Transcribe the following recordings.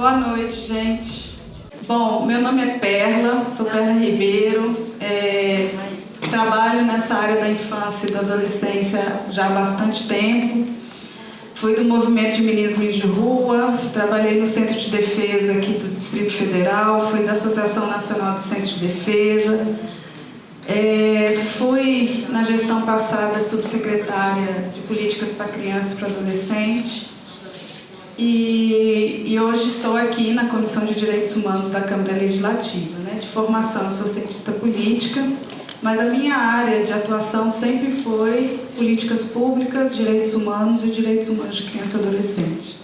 Boa noite, gente. Bom, meu nome é Perla, sou Perla Ribeiro, é, trabalho nessa área da infância e da adolescência já há bastante tempo. Fui do movimento de meninos de rua, trabalhei no Centro de Defesa aqui do Distrito Federal, fui da Associação Nacional do Centro de Defesa, é, fui na gestão passada subsecretária de Políticas para Criança e para Adolescente e, e, hoje estou aqui na Comissão de Direitos Humanos da Câmara Legislativa. Né? De formação, sou cientista política, mas a minha área de atuação sempre foi políticas públicas, direitos humanos e direitos humanos de criança e adolescente.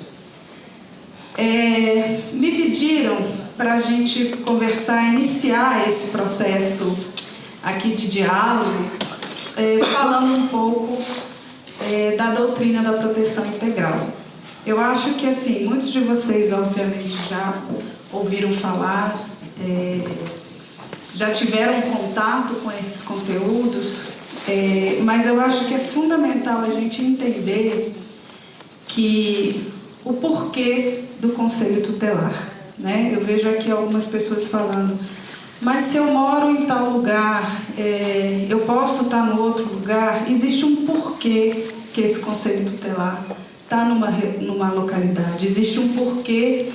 É, me pediram para a gente conversar, iniciar esse processo aqui de diálogo, é, falando um pouco é, da doutrina da proteção integral. Eu acho que, assim, muitos de vocês, obviamente, já ouviram falar, é, já tiveram contato com esses conteúdos, é, mas eu acho que é fundamental a gente entender que o porquê do Conselho Tutelar. Né? Eu vejo aqui algumas pessoas falando, mas se eu moro em tal lugar, é, eu posso estar no outro lugar, existe um porquê que esse Conselho Tutelar está numa, numa localidade, existe um porquê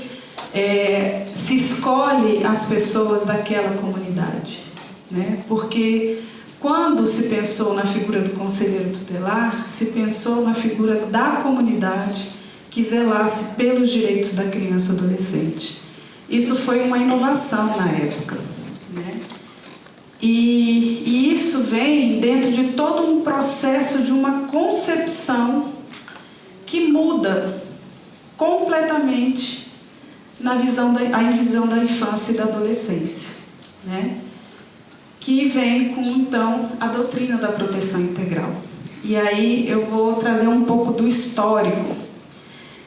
é, se escolhe as pessoas daquela comunidade. Né? Porque quando se pensou na figura do conselheiro tutelar, se pensou na figura da comunidade que zelasse pelos direitos da criança e adolescente. Isso foi uma inovação na época. Né? E, e isso vem dentro de todo um processo de uma concepção que muda completamente na visão da, a visão da infância e da adolescência, né? que vem com, então, a doutrina da proteção integral. E aí eu vou trazer um pouco do histórico.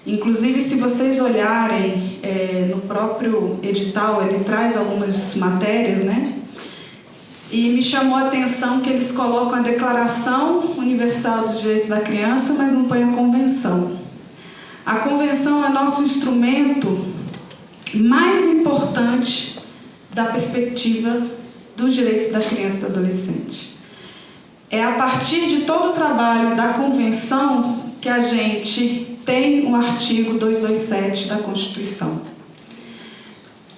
Inclusive, se vocês olharem é, no próprio edital, ele traz algumas matérias, né? E me chamou a atenção que eles colocam a Declaração Universal dos Direitos da Criança, mas não põem a Convenção. A Convenção é nosso instrumento mais importante da perspectiva dos direitos da criança e do adolescente. É a partir de todo o trabalho da Convenção que a gente tem o artigo 227 da Constituição.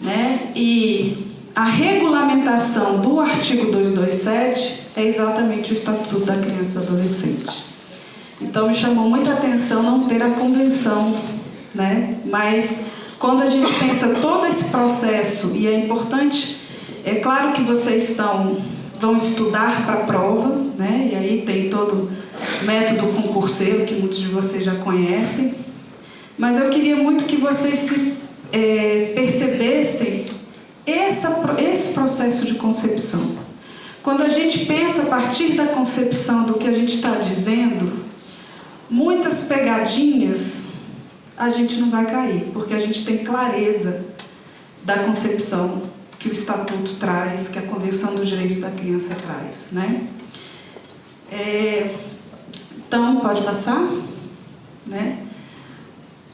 Né? E a regulamentação do artigo 227 é exatamente o Estatuto da Criança e do Adolescente. Então me chamou muita atenção não ter a convenção, né? mas quando a gente pensa todo esse processo, e é importante, é claro que vocês estão, vão estudar para a prova, né? e aí tem todo o método concurseiro que muitos de vocês já conhecem, mas eu queria muito que vocês se é, percebessem essa, esse processo de concepção. Quando a gente pensa a partir da concepção do que a gente está dizendo, muitas pegadinhas a gente não vai cair, porque a gente tem clareza da concepção que o Estatuto traz, que a Convenção dos Direitos da Criança traz. Né? É, então, pode passar? Né?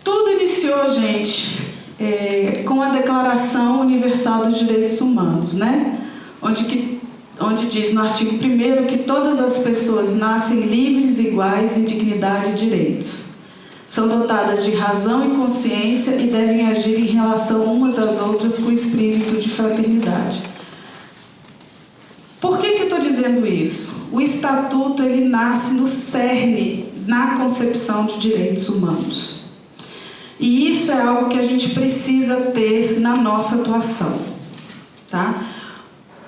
Tudo iniciou, gente, é, com a Declaração Universal dos Direitos Humanos, né? onde, que, onde diz no artigo 1 que todas as pessoas nascem livres, iguais em dignidade e direitos. São dotadas de razão e consciência e devem agir em relação umas às outras com espírito de fraternidade. Por que, que eu estou dizendo isso? O Estatuto ele nasce no cerne, na concepção de direitos humanos. E isso é algo que a gente precisa ter na nossa atuação. Tá?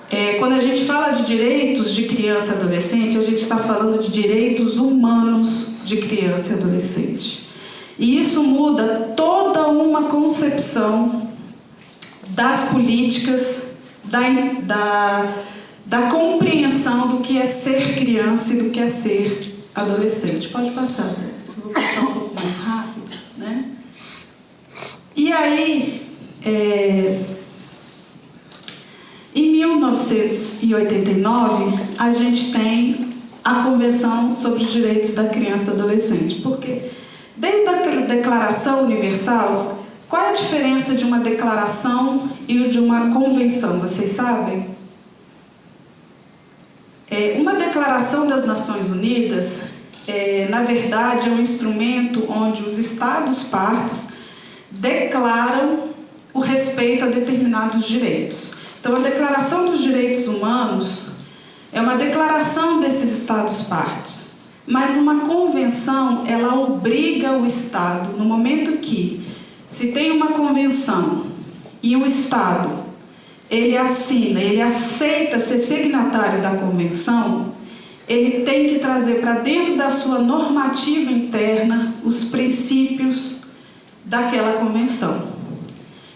É, quando a gente fala de direitos de criança e adolescente, a gente está falando de direitos humanos de criança e adolescente. E isso muda toda uma concepção das políticas, da, da, da compreensão do que é ser criança e do que é ser adolescente. Pode passar, né? vou passar um pouco mais rápido. Né? E aí, é, em 1989, a gente tem a Convenção sobre os Direitos da Criança e do Adolescente, porque desde a Declaração Universal, qual é a diferença de uma declaração e de uma convenção? Vocês sabem? É, uma declaração das Nações Unidas, é, na verdade, é um instrumento onde os Estados partes declaram o respeito a determinados direitos. Então, a Declaração dos Direitos Humanos é uma declaração desses Estados partes, mas uma convenção, ela obriga o Estado, no momento que se tem uma convenção e o Estado ele assina, ele aceita ser signatário da convenção, ele tem que trazer para dentro da sua normativa interna os princípios daquela convenção.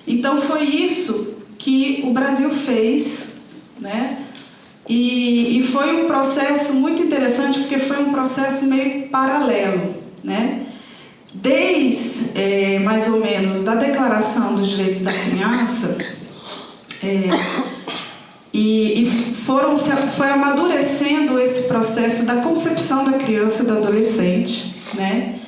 Então foi isso que o Brasil fez, né? E, e foi um processo muito interessante porque foi um processo meio paralelo, né? Desde é, mais ou menos da Declaração dos Direitos da Criança, é, e, e foram, foi amadurecendo esse processo da concepção da criança e do adolescente, né?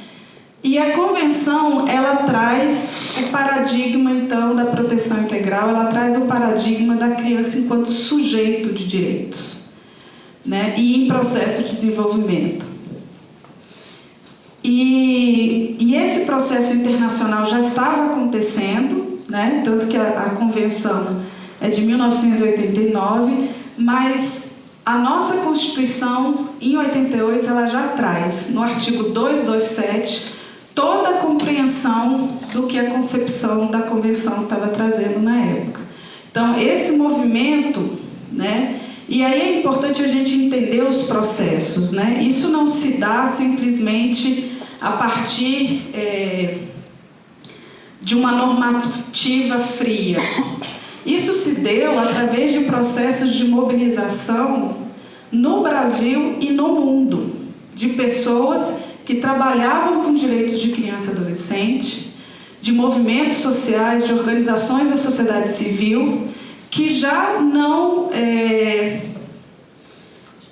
E a convenção, ela traz o paradigma, então, da proteção integral, ela traz o paradigma da criança enquanto sujeito de direitos, né? E em processo de desenvolvimento. E, e esse processo internacional já estava acontecendo, né? Tanto que a, a convenção é de 1989, mas a nossa Constituição, em 88, ela já traz, no artigo 227, toda a compreensão do que a concepção da Convenção estava trazendo na época. Então, esse movimento, né, e aí é importante a gente entender os processos, né? Isso não se dá simplesmente a partir é, de uma normativa fria. Isso se deu através de processos de mobilização no Brasil e no mundo, de pessoas que trabalhavam com direitos de criança e adolescente, de movimentos sociais, de organizações da sociedade civil, que já não, é,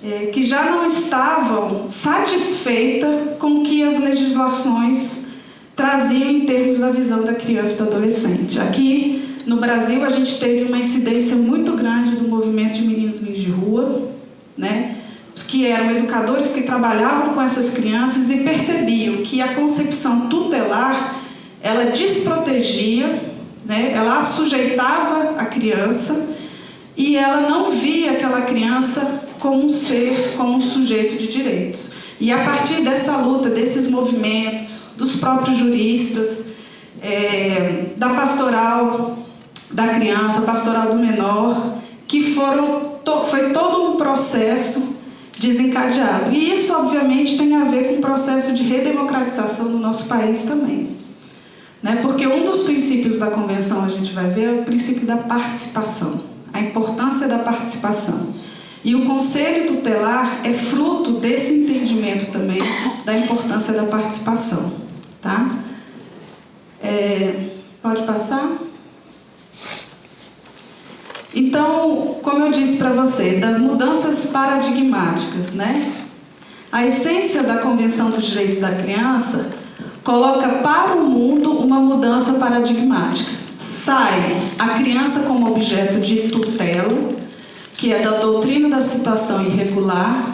é, que já não estavam satisfeitas com o que as legislações traziam em termos da visão da criança e do adolescente. Aqui no Brasil, a gente teve uma incidência muito grande do movimento de meninos de rua, né? Que eram educadores que trabalhavam com essas crianças e percebiam que a concepção tutelar ela desprotegia, né? ela assujeitava a criança e ela não via aquela criança como um ser, como um sujeito de direitos. E a partir dessa luta, desses movimentos, dos próprios juristas, é, da pastoral da criança, pastoral do menor, que foram, to, foi todo um processo desencadeado. E isso, obviamente, tem a ver com o processo de redemocratização do nosso país também. Né? Porque um dos princípios da Convenção, a gente vai ver, é o princípio da participação, a importância da participação. E o Conselho Tutelar é fruto desse entendimento também da importância da participação. Tá? É, pode passar? Então, como eu disse para vocês, das mudanças paradigmáticas, né? A essência da Convenção dos Direitos da Criança coloca para o mundo uma mudança paradigmática. Sai a criança como objeto de tutela, que é da doutrina da situação irregular,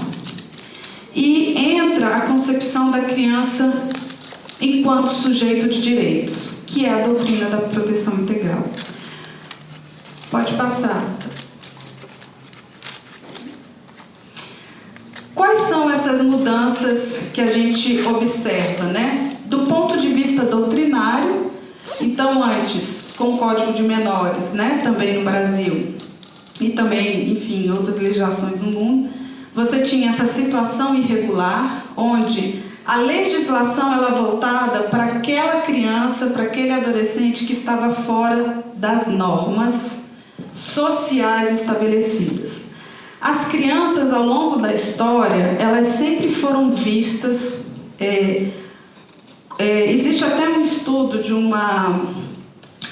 e entra a concepção da criança enquanto sujeito de direitos, que é a doutrina da proteção integral. Pode passar. Quais são essas mudanças que a gente observa, né? Do ponto de vista doutrinário, então antes, com o Código de Menores, né, também no Brasil, e também, enfim, outras legislações no mundo, você tinha essa situação irregular, onde a legislação ela é voltada para aquela criança, para aquele adolescente que estava fora das normas sociais estabelecidas. As crianças, ao longo da história, elas sempre foram vistas... É, é, existe até um estudo de uma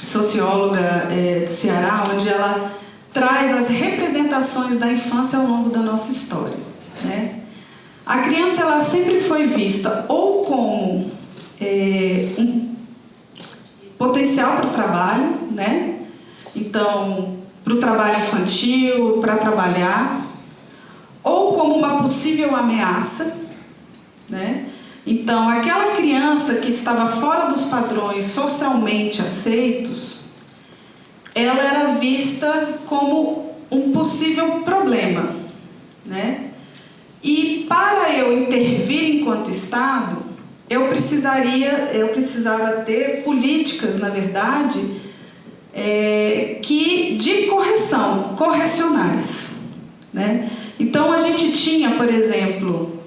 socióloga é, do Ceará, onde ela traz as representações da infância ao longo da nossa história. Né? A criança ela sempre foi vista ou como é, um potencial para o trabalho, né? Então, para o trabalho infantil, para trabalhar, ou como uma possível ameaça, né? Então, aquela criança que estava fora dos padrões socialmente aceitos, ela era vista como um possível problema, né? E para eu intervir enquanto Estado, eu precisaria, eu precisava ter políticas, na verdade, é, que de correção, correcionais, né? Então a gente tinha, por exemplo,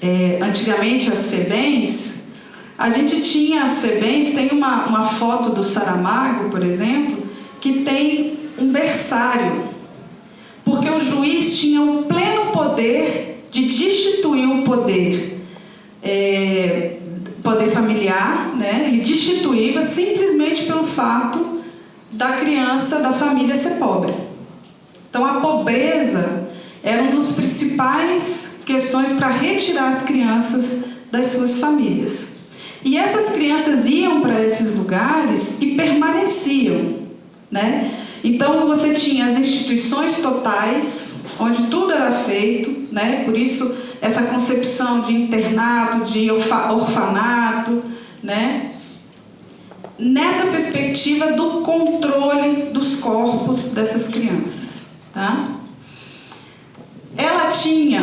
é, antigamente as FEBENs, a gente tinha as FEBENs, tem uma, uma foto do Saramago, por exemplo, que tem um berçário, porque o juiz tinha o pleno poder de destituir o poder, é, poder familiar, né? ele destituía simplesmente pelo fato da criança, da família ser pobre. Então a pobreza era um dos principais questões para retirar as crianças das suas famílias. E essas crianças iam para esses lugares e permaneciam, né? Então você tinha as instituições totais, onde tudo era feito, né? Por isso essa concepção de internato, de orfanato, né? Nessa perspectiva do controle dos corpos dessas crianças, tá? Ela tinha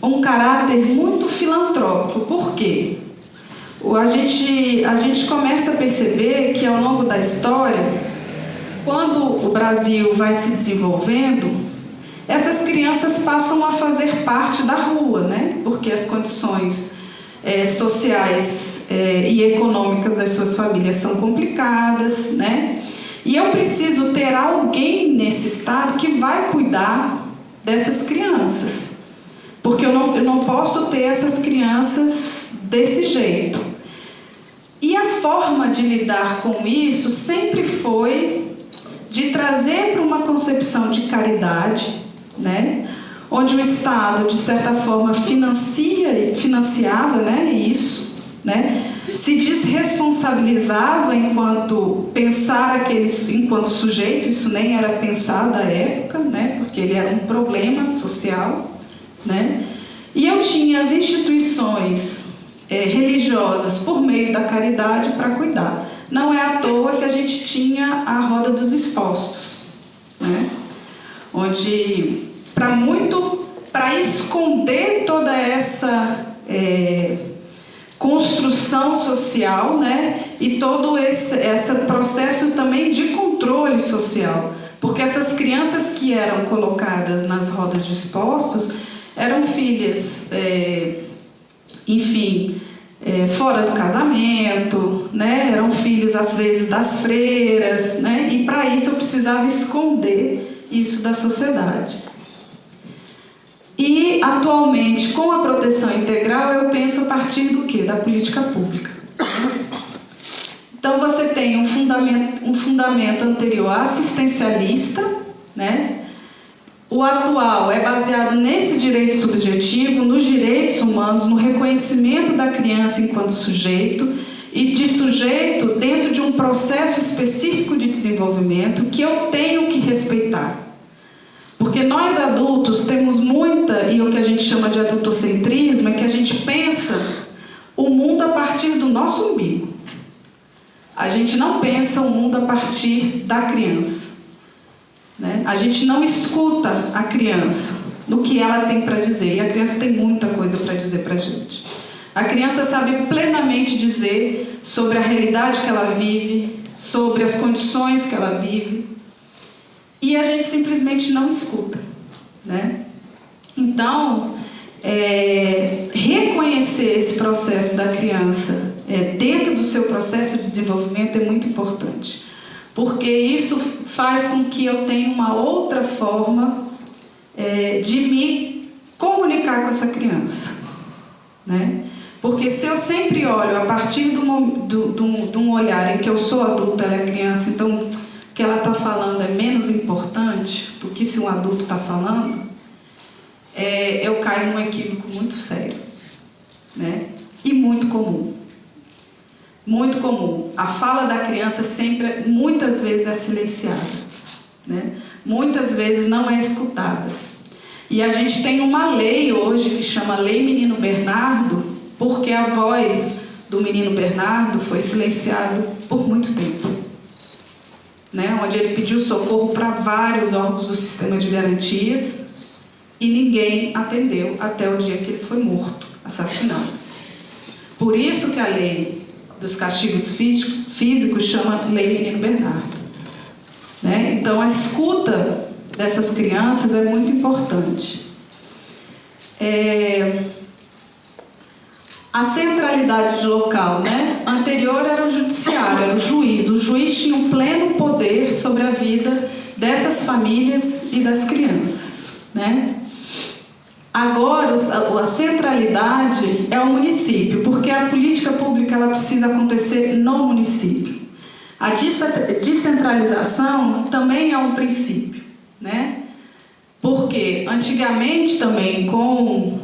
um caráter muito filantrópico. Por quê? A gente, a gente começa a perceber que ao longo da história, quando o Brasil vai se desenvolvendo, essas crianças passam a fazer parte da rua, né? porque as condições é, sociais é, e econômicas das suas famílias são complicadas, né? E eu preciso ter alguém nesse estado que vai cuidar dessas crianças. Porque eu não, eu não posso ter essas crianças desse jeito. E a forma de lidar com isso sempre foi de trazer para uma concepção de caridade, né? Onde o Estado, de certa forma, financia, financiava né, isso, né? se desresponsabilizava enquanto pensar aqueles, enquanto sujeito, isso nem era pensado à época, né? porque ele era um problema social, né? E eu tinha as instituições é, religiosas por meio da caridade para cuidar. Não é à toa que a gente tinha a roda dos expostos, né? onde para muito, para esconder toda essa é, construção social, né? E todo esse, esse processo também de controle social, porque essas crianças que eram colocadas nas rodas de expostos eram filhas, é, enfim, é, fora do casamento, né? eram filhos às vezes das freiras, né? e para isso eu precisava esconder isso da sociedade. E atualmente, com a proteção integral, eu penso a partir do que? Da política pública. Então você tem um fundamento, um fundamento anterior assistencialista, né? O atual é baseado nesse direito subjetivo, nos direitos humanos, no reconhecimento da criança enquanto sujeito e de sujeito dentro de um processo específico de desenvolvimento que eu tenho que respeitar. Porque nós adultos temos muita, e o que a gente chama de adultocentrismo, é que a gente pensa o mundo a partir do nosso umbigo. A gente não pensa o mundo a partir da criança. Né? A gente não escuta a criança no que ela tem para dizer, e a criança tem muita coisa para dizer para a gente. A criança sabe plenamente dizer sobre a realidade que ela vive, sobre as condições que ela vive, e a gente simplesmente não escuta. Né? Então, é, reconhecer esse processo da criança é, dentro do seu processo de desenvolvimento é muito importante porque isso faz com que eu tenha uma outra forma é, de me comunicar com essa criança. Né? Porque se eu sempre olho a partir de um, de um olhar em que eu sou adulta, ela é criança, então que ela está falando é menos importante do que se um adulto está falando, é, eu caio num equívoco muito sério né? e muito comum. muito comum. A fala da criança sempre, muitas vezes, é silenciada. Né? Muitas vezes não é escutada. E a gente tem uma lei hoje que chama Lei Menino Bernardo, porque a voz do menino Bernardo foi silenciada por muito tempo. Né? Onde ele pediu socorro para vários órgãos do sistema de garantias e ninguém atendeu até o dia que ele foi morto, assassinado. Por isso que a lei dos castigos físicos chama Lei Menino Bernardo. Né? Então, a escuta dessas crianças é muito importante. É... A centralidade de local, né? Anterior era o judiciário, era o juiz. O juiz tinha um pleno poder sobre a vida dessas famílias e das crianças, né? Agora, a centralidade é o município, porque a política pública ela precisa acontecer no município. A descentralização também é um princípio, né? Porque antigamente também com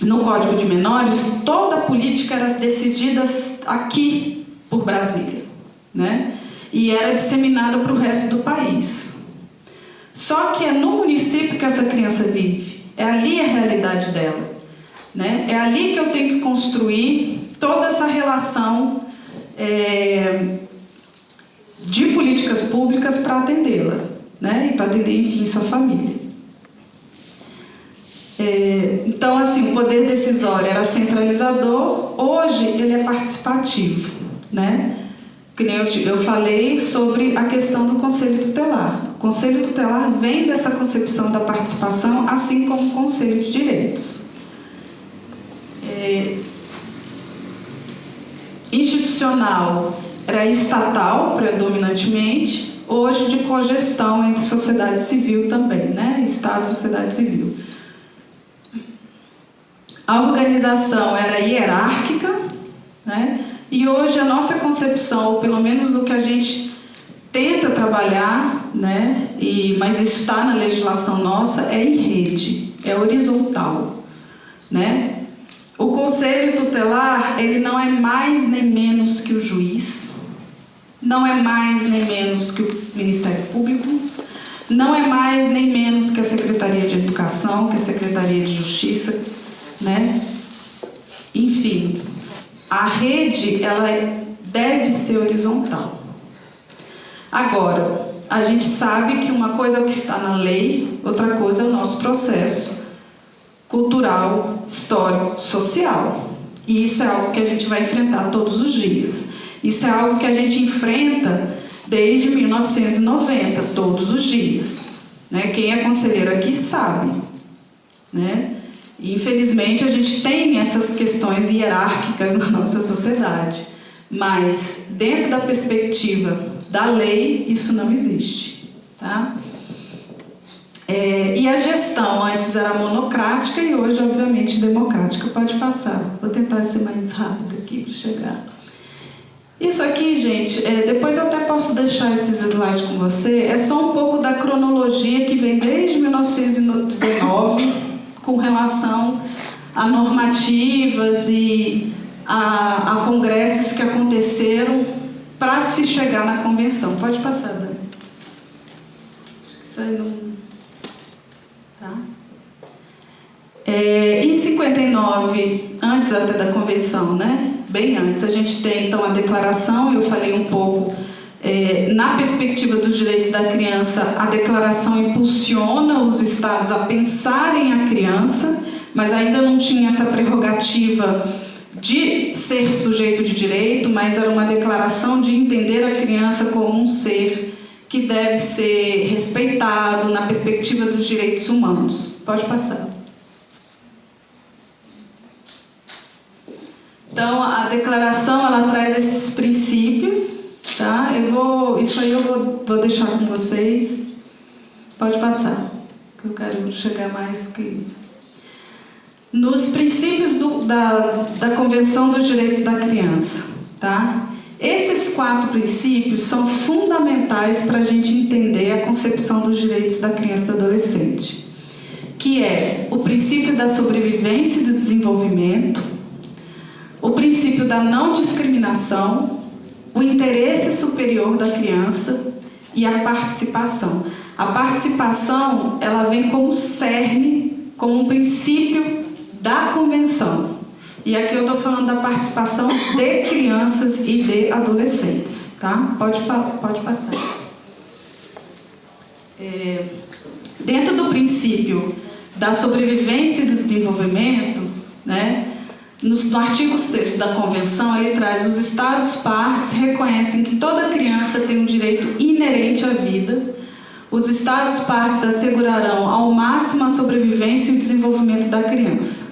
no Código de Menores toda a política era decidida aqui por Brasília, né? E era disseminada para o resto do país. Só que é no município que essa criança vive, é ali a realidade dela, né? É ali que eu tenho que construir toda essa relação é, de políticas públicas para atendê-la, né? E para atender, enfim, sua família. É, então, assim, o poder decisório era centralizador, hoje ele é participativo, né? Que nem eu, eu falei sobre a questão do Conselho Tutelar. O Conselho Tutelar vem dessa concepção da participação, assim como o Conselho de Direitos. É, institucional era estatal predominantemente, hoje de cogestão entre sociedade civil também, né? Estado e sociedade civil. A organização era hierárquica, né? E hoje a nossa concepção, ou pelo menos o que a gente tenta trabalhar, né? E, mas está na legislação nossa, é em rede, é horizontal, né? O conselho tutelar, ele não é mais nem menos que o juiz, não é mais nem menos que o Ministério Público, não é mais nem menos que a Secretaria de Educação, que a Secretaria de Justiça, né? Enfim, a rede, ela deve ser horizontal. Agora, a gente sabe que uma coisa é o que está na lei, outra coisa é o nosso processo cultural, histórico, social. E isso é algo que a gente vai enfrentar todos os dias. Isso é algo que a gente enfrenta desde 1990, todos os dias. Né? Quem é conselheiro aqui sabe. Né? Infelizmente, a gente tem essas questões hierárquicas na nossa sociedade. Mas, dentro da perspectiva da lei, isso não existe. Tá? É, e a gestão antes era monocrática e hoje, obviamente, democrática. Pode passar. Vou tentar ser mais rápido aqui para chegar. Isso aqui, gente, é, depois eu até posso deixar esses slides com você, é só um pouco da cronologia que vem desde 1919 com relação a normativas e a, a congressos que aconteceram para se chegar na convenção. Pode passar, Dani. Isso aí não... Tá? É, em 59, antes até da convenção, né? bem antes, a gente tem então a declaração, eu falei um pouco, é, na perspectiva dos direitos da criança, a declaração impulsiona os estados a pensarem a criança, mas ainda não tinha essa prerrogativa de ser sujeito de direito, mas era uma declaração de entender a criança como um ser que deve ser respeitado na perspectiva dos direitos humanos. Pode passar. Então, a declaração, ela traz esses princípios, tá? Eu vou, isso aí eu vou, vou deixar com vocês. Pode passar, que eu quero chegar mais que... Nos princípios do, da, da Convenção dos Direitos da Criança, tá? Esses quatro princípios são fundamentais para a gente entender a concepção dos direitos da criança e do adolescente, que é o princípio da sobrevivência e do desenvolvimento, o princípio da não discriminação, o interesse superior da criança e a participação. A participação, ela vem como cerne, como um princípio da convenção. E aqui eu estou falando da participação de crianças e de adolescentes, tá? Pode, pode passar. É, dentro do princípio da sobrevivência e do desenvolvimento, né, no, no artigo 6 da Convenção, ele traz os Estados-partes reconhecem que toda criança tem um direito inerente à vida. Os Estados-partes assegurarão ao máximo a sobrevivência e o desenvolvimento da criança.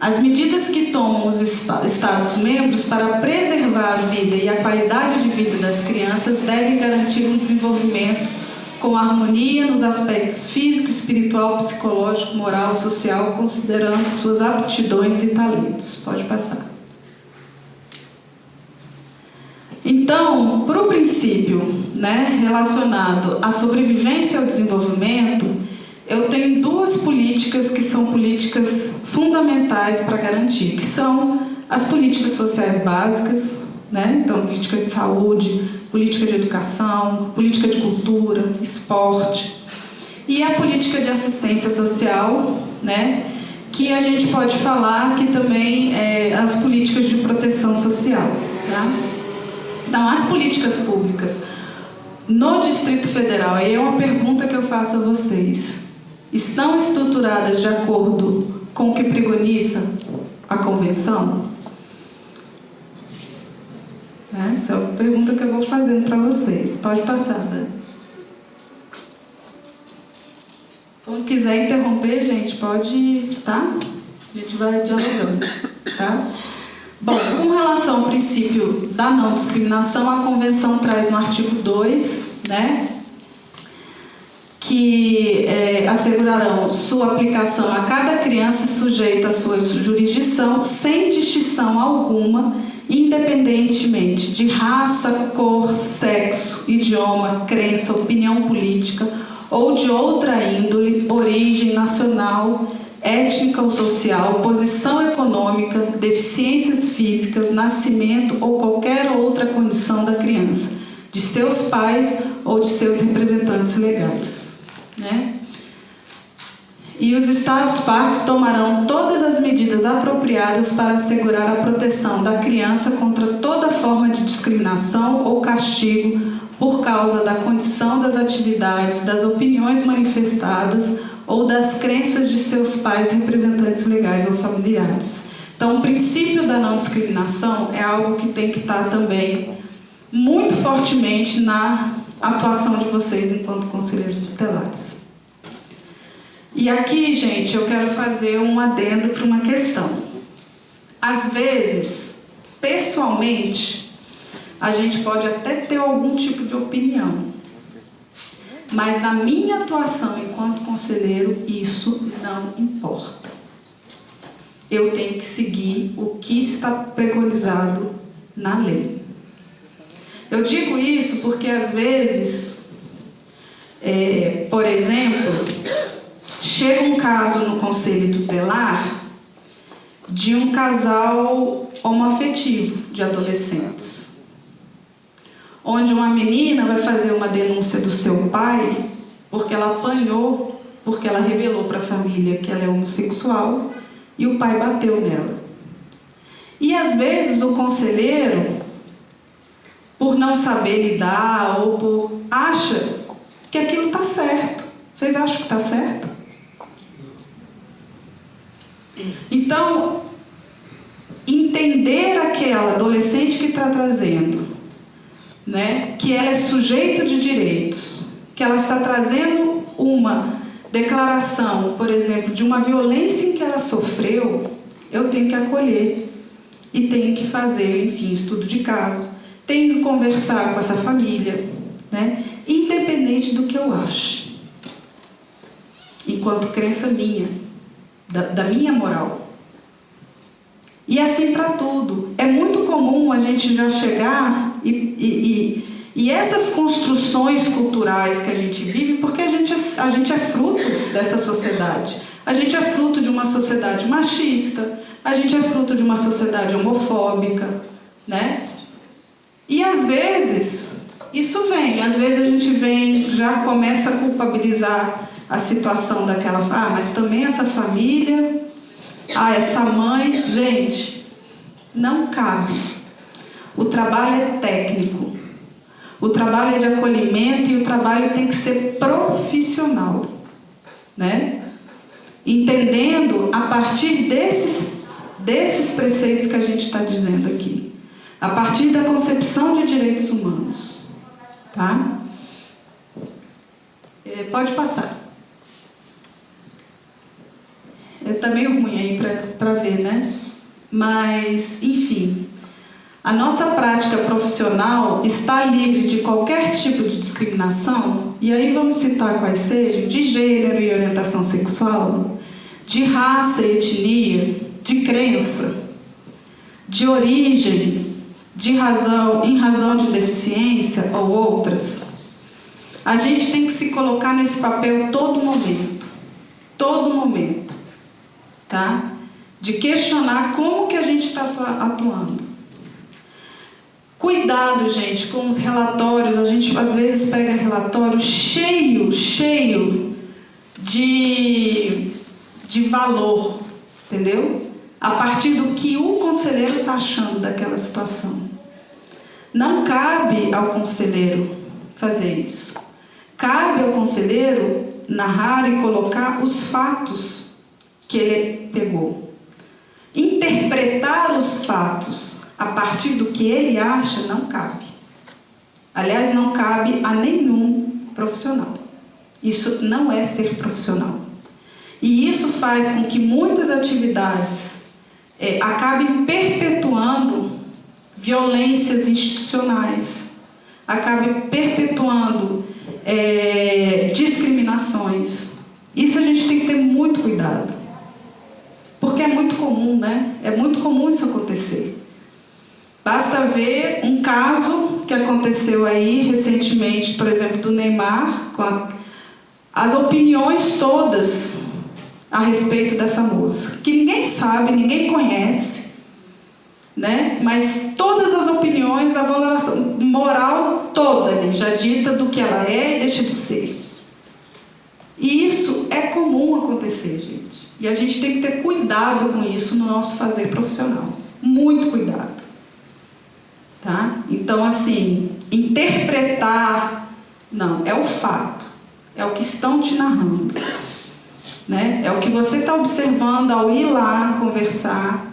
As medidas que tomam os Estados-membros para preservar a vida e a qualidade de vida das crianças devem garantir um desenvolvimento com harmonia nos aspectos físico, espiritual, psicológico, moral, social, considerando suas aptidões e talentos. Pode passar. Então, para o princípio né, relacionado à sobrevivência e ao desenvolvimento, eu tenho duas políticas que são políticas fundamentais para garantir, que são as políticas sociais básicas, né? então política de saúde, política de educação, política de cultura, esporte, e a política de assistência social, né? que a gente pode falar que também é as políticas de proteção social. Tá? Então, as políticas públicas no Distrito Federal, aí é uma pergunta que eu faço a vocês, estão estruturadas de acordo com o que preconiza a Convenção? Essa é a pergunta que eu vou fazendo para vocês. Pode passar, Dani. Quando quiser interromper, gente, pode, tá? A gente vai dialogando, tá? Bom, com relação ao princípio da não discriminação, a Convenção traz no artigo 2, né, que é, assegurarão sua aplicação a cada criança sujeita à sua jurisdição, sem distinção alguma, independentemente de raça, cor, sexo, idioma, crença, opinião política ou de outra índole, origem nacional, étnica ou social, posição econômica, deficiências físicas, nascimento ou qualquer outra condição da criança, de seus pais ou de seus representantes legais. Né? E os Estados-partes tomarão todas as medidas apropriadas para assegurar a proteção da criança contra toda forma de discriminação ou castigo por causa da condição das atividades, das opiniões manifestadas ou das crenças de seus pais, representantes legais ou familiares. Então, o princípio da não discriminação é algo que tem que estar também muito fortemente na atuação de vocês enquanto conselheiros tutelares. E aqui, gente, eu quero fazer um adendo para uma questão. Às vezes, pessoalmente, a gente pode até ter algum tipo de opinião, mas na minha atuação enquanto conselheiro, isso não importa. Eu tenho que seguir o que está preconizado na lei. Eu digo isso porque às vezes, é, por exemplo, Chega um caso no conselho tutelar de um casal homoafetivo de adolescentes, onde uma menina vai fazer uma denúncia do seu pai porque ela apanhou, porque ela revelou para a família que ela é homossexual e o pai bateu nela. E às vezes o conselheiro, por não saber lidar ou por acha que aquilo está certo. Vocês acham que está certo? Então, entender aquela adolescente que está trazendo, né, que ela é sujeito de direitos, que ela está trazendo uma declaração, por exemplo, de uma violência em que ela sofreu, eu tenho que acolher e tenho que fazer, enfim, estudo de caso, tenho que conversar com essa família, né, independente do que eu ache, enquanto crença minha da, da minha moral. E assim para tudo. É muito comum a gente já chegar e, e, e, e, essas construções culturais que a gente vive, porque a gente, é, a gente é fruto dessa sociedade. A gente é fruto de uma sociedade machista, A gente é fruto de uma sociedade homofóbica, né? E às vezes isso vem, às vezes a gente vem, já começa a culpabilizar a situação daquela, ah, mas também essa família, ah, essa mãe, gente, não cabe. O trabalho é técnico. O trabalho é de acolhimento e o trabalho tem que ser profissional, né? Entendendo a partir desses desses preceitos que a gente está dizendo aqui, a partir da concepção de direitos humanos. Tá? É, pode passar. Está meio ruim aí para ver, né? Mas, enfim, a nossa prática profissional está livre de qualquer tipo de discriminação, e aí vamos citar quais sejam, de gênero e orientação sexual, de raça e etnia, de crença, de origem, de razão, em razão de deficiência ou outras, a gente tem que se colocar nesse papel todo momento, todo momento, tá? De questionar como que a gente está atuando. Cuidado, gente, com os relatórios. A gente às vezes pega relatório cheio, cheio de, de valor, entendeu? A partir do que o conselheiro está achando daquela situação. Não cabe ao conselheiro fazer isso. Cabe ao conselheiro narrar e colocar os fatos que ele pegou. Interpretar os fatos a partir do que ele acha não cabe. Aliás, não cabe a nenhum profissional. Isso não é ser profissional. E isso faz com que muitas atividades é, acabem perpetuando violências institucionais, acabe perpetuando é, discriminações. Isso a gente tem que ter muito cuidado. Porque é muito comum, né? É muito comum isso acontecer. Basta ver um caso que aconteceu aí recentemente, por exemplo, do Neymar, com a, as opiniões todas a respeito dessa moça, que ninguém sabe, ninguém conhece, né? mas todas as opiniões, a valoração moral toda já dita do que ela é e deixa de ser. E isso é comum acontecer, gente. E a gente tem que ter cuidado com isso no nosso fazer profissional. Muito cuidado. Tá? Então, assim, interpretar, não, é o fato. É o que estão te narrando. Né? É o que você está observando ao ir lá conversar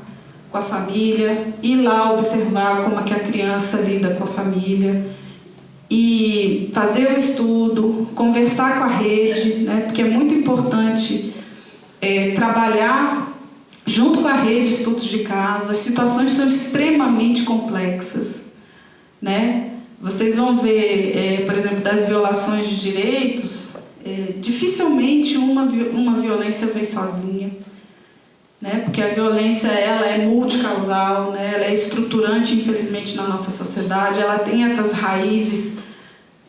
com a família, ir lá observar como é que a criança lida com a família e fazer o estudo, conversar com a rede, né, porque é muito importante é, trabalhar junto com a rede de estudos de caso. As situações são extremamente complexas, né? Vocês vão ver, é, por exemplo, das violações de direitos, é, dificilmente uma, uma violência vem sozinha né? porque a violência ela é multicausal, né? ela é estruturante, infelizmente, na nossa sociedade, ela tem essas raízes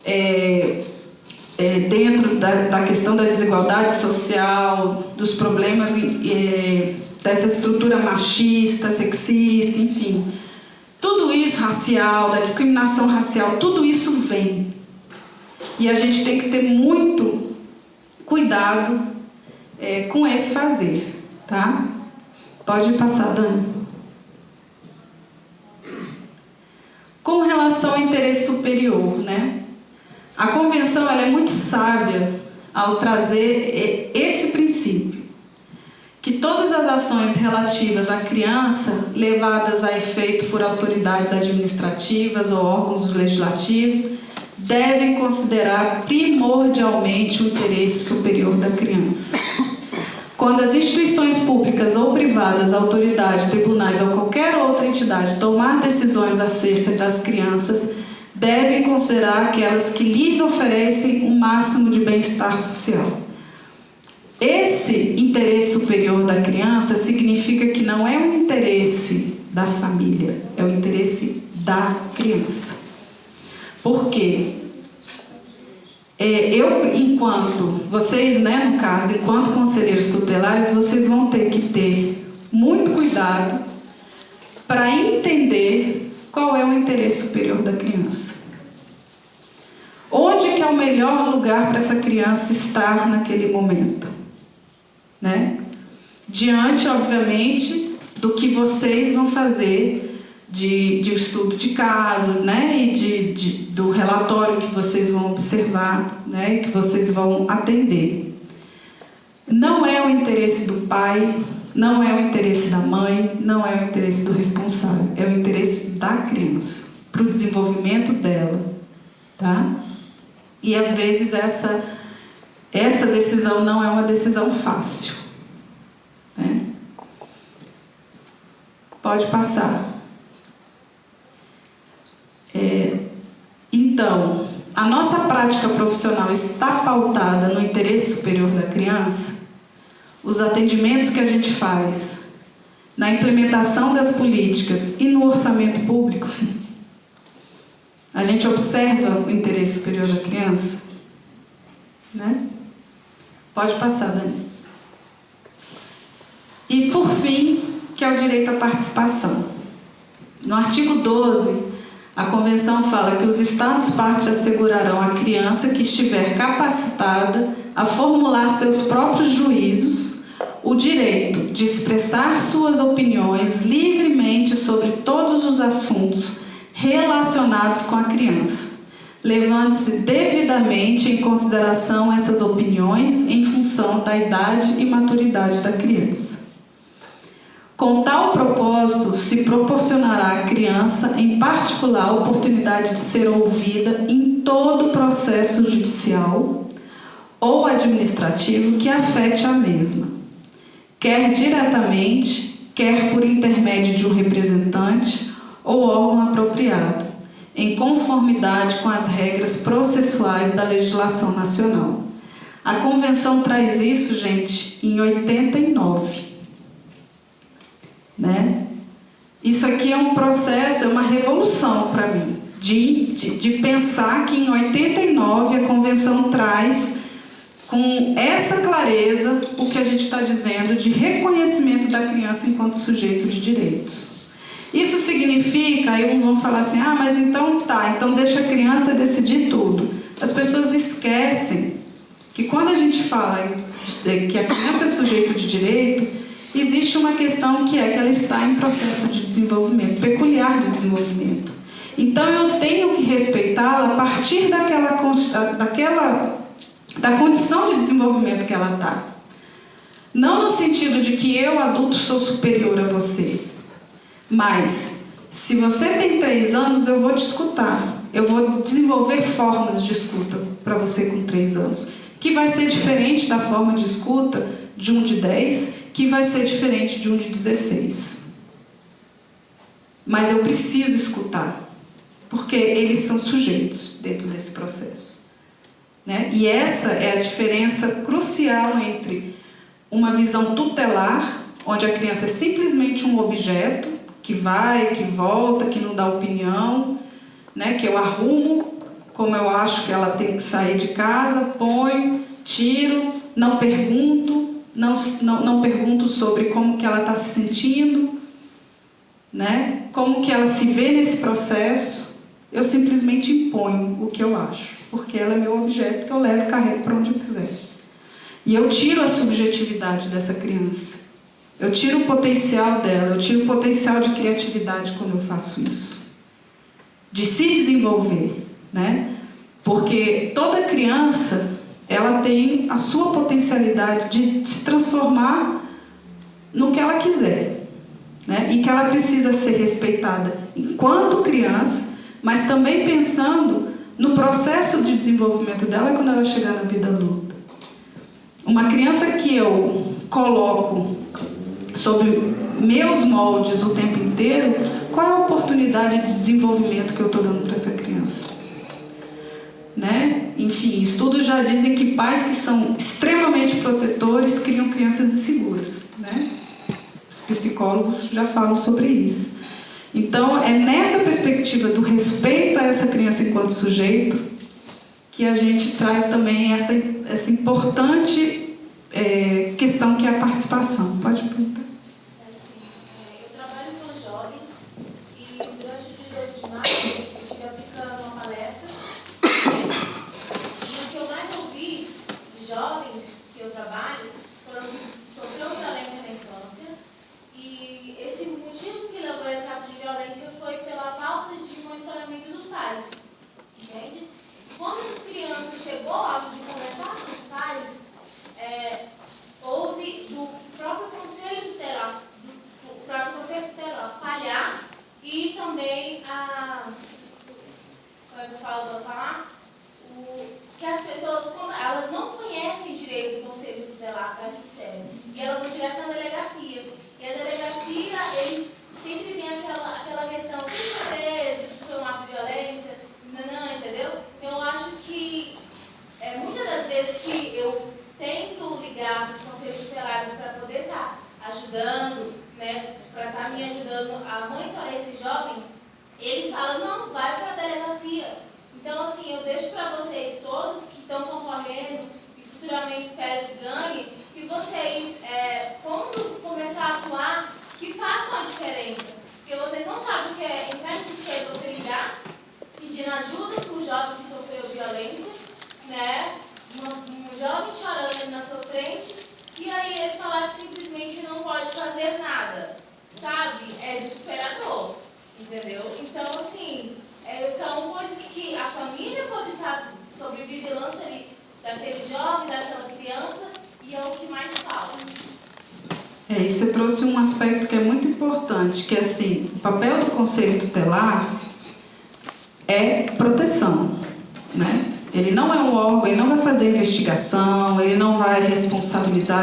é, é, dentro da, da, questão da desigualdade social, dos problemas é, dessa estrutura machista, sexista, enfim. Tudo isso, racial, da discriminação racial, tudo isso vem. E a gente tem que ter muito cuidado é, com esse fazer, tá? Pode passar, Dani. Com relação ao interesse superior, né? A convenção ela é muito sábia ao trazer esse princípio, que todas as ações relativas à criança, levadas a efeito por autoridades administrativas ou órgãos legislativos, devem considerar primordialmente o interesse superior da criança. Quando as instituições públicas ou privadas, autoridades, tribunais ou qualquer outra entidade tomar decisões acerca das crianças, devem considerar aquelas que lhes oferecem o um máximo de bem-estar social. Esse interesse superior da criança significa que não é um interesse da família, é o interesse da criança. Por quê? É, eu, enquanto, vocês, né, no caso, enquanto conselheiros tutelares, vocês vão ter que ter muito cuidado para entender qual é o interesse superior da criança. Onde que é o melhor lugar para essa criança estar naquele momento? Né? Diante, obviamente, do que vocês vão fazer de, de estudo de caso, né? E de, de, do relatório que vocês vão observar, né? E que vocês vão atender. Não é o interesse do pai, não é o interesse da mãe, não é o interesse do responsável, é o interesse da criança, para o desenvolvimento dela, tá? E às vezes essa, essa decisão não é uma decisão fácil. Né? Pode passar. É, então, a nossa prática profissional está pautada no interesse superior da criança? Os atendimentos que a gente faz na implementação das políticas e no orçamento público a gente observa o interesse superior da criança? Né? Pode passar, Dani. E, por fim, que é o direito à participação. No artigo 12, a Convenção fala que os Estados partes assegurarão à criança que estiver capacitada a formular seus próprios juízos o direito de expressar suas opiniões livremente sobre todos os assuntos relacionados com a criança, levando-se devidamente em consideração essas opiniões em função da idade e maturidade da criança. Com tal propósito, se proporcionará à criança, em particular, a oportunidade de ser ouvida em todo o processo judicial ou administrativo que afete a mesma, quer diretamente, quer por intermédio de um representante ou órgão apropriado, em conformidade com as regras processuais da legislação nacional. A Convenção traz isso, gente, em 89. Né? Isso aqui é um processo, é uma revolução para mim, de, de, de pensar que em 89 a Convenção traz com essa clareza o que a gente está dizendo de reconhecimento da criança enquanto sujeito de direitos. Isso significa, aí uns vão falar assim, ah, mas então tá, então deixa a criança decidir tudo. As pessoas esquecem que quando a gente fala que a criança é sujeito de direito, existe uma questão que é que ela está em processo de desenvolvimento, peculiar de desenvolvimento. Então eu tenho que respeitá-la a partir daquela, daquela da condição de desenvolvimento que ela está. Não no sentido de que eu, adulto, sou superior a você, mas, se você tem três anos, eu vou te escutar. Eu vou desenvolver formas de escuta para você com três anos. Que vai ser diferente da forma de escuta de um de 10, que vai ser diferente de um de 16. Mas eu preciso escutar, porque eles são sujeitos dentro desse processo. Né? E essa é a diferença crucial entre uma visão tutelar, onde a criança é simplesmente um objeto, que vai, que volta, que não dá opinião, né? que eu arrumo como eu acho que ela tem que sair de casa, ponho, tiro, não pergunto, não, não, não pergunto sobre como que ela está se sentindo, né? como que ela se vê nesse processo, eu simplesmente imponho o que eu acho, porque ela é meu objeto que eu levo e carrego para onde eu quiser. E eu tiro a subjetividade dessa criança. Eu tiro o potencial dela, eu tiro o potencial de criatividade quando eu faço isso. De se desenvolver, né? Porque toda criança, ela tem a sua potencialidade de se transformar no que ela quiser. Né? E que ela precisa ser respeitada enquanto criança, mas também pensando no processo de desenvolvimento dela quando ela chegar na vida adulta. Uma criança que eu coloco sobre meus moldes o tempo inteiro, qual é a oportunidade de desenvolvimento que eu estou dando para essa criança? Né? Enfim, estudos já dizem que pais que são extremamente protetores criam crianças inseguras. Né? Os psicólogos já falam sobre isso. Então, é nessa perspectiva do respeito a essa criança enquanto sujeito que a gente traz também essa, essa importante é, questão que é a participação. Pode perguntar.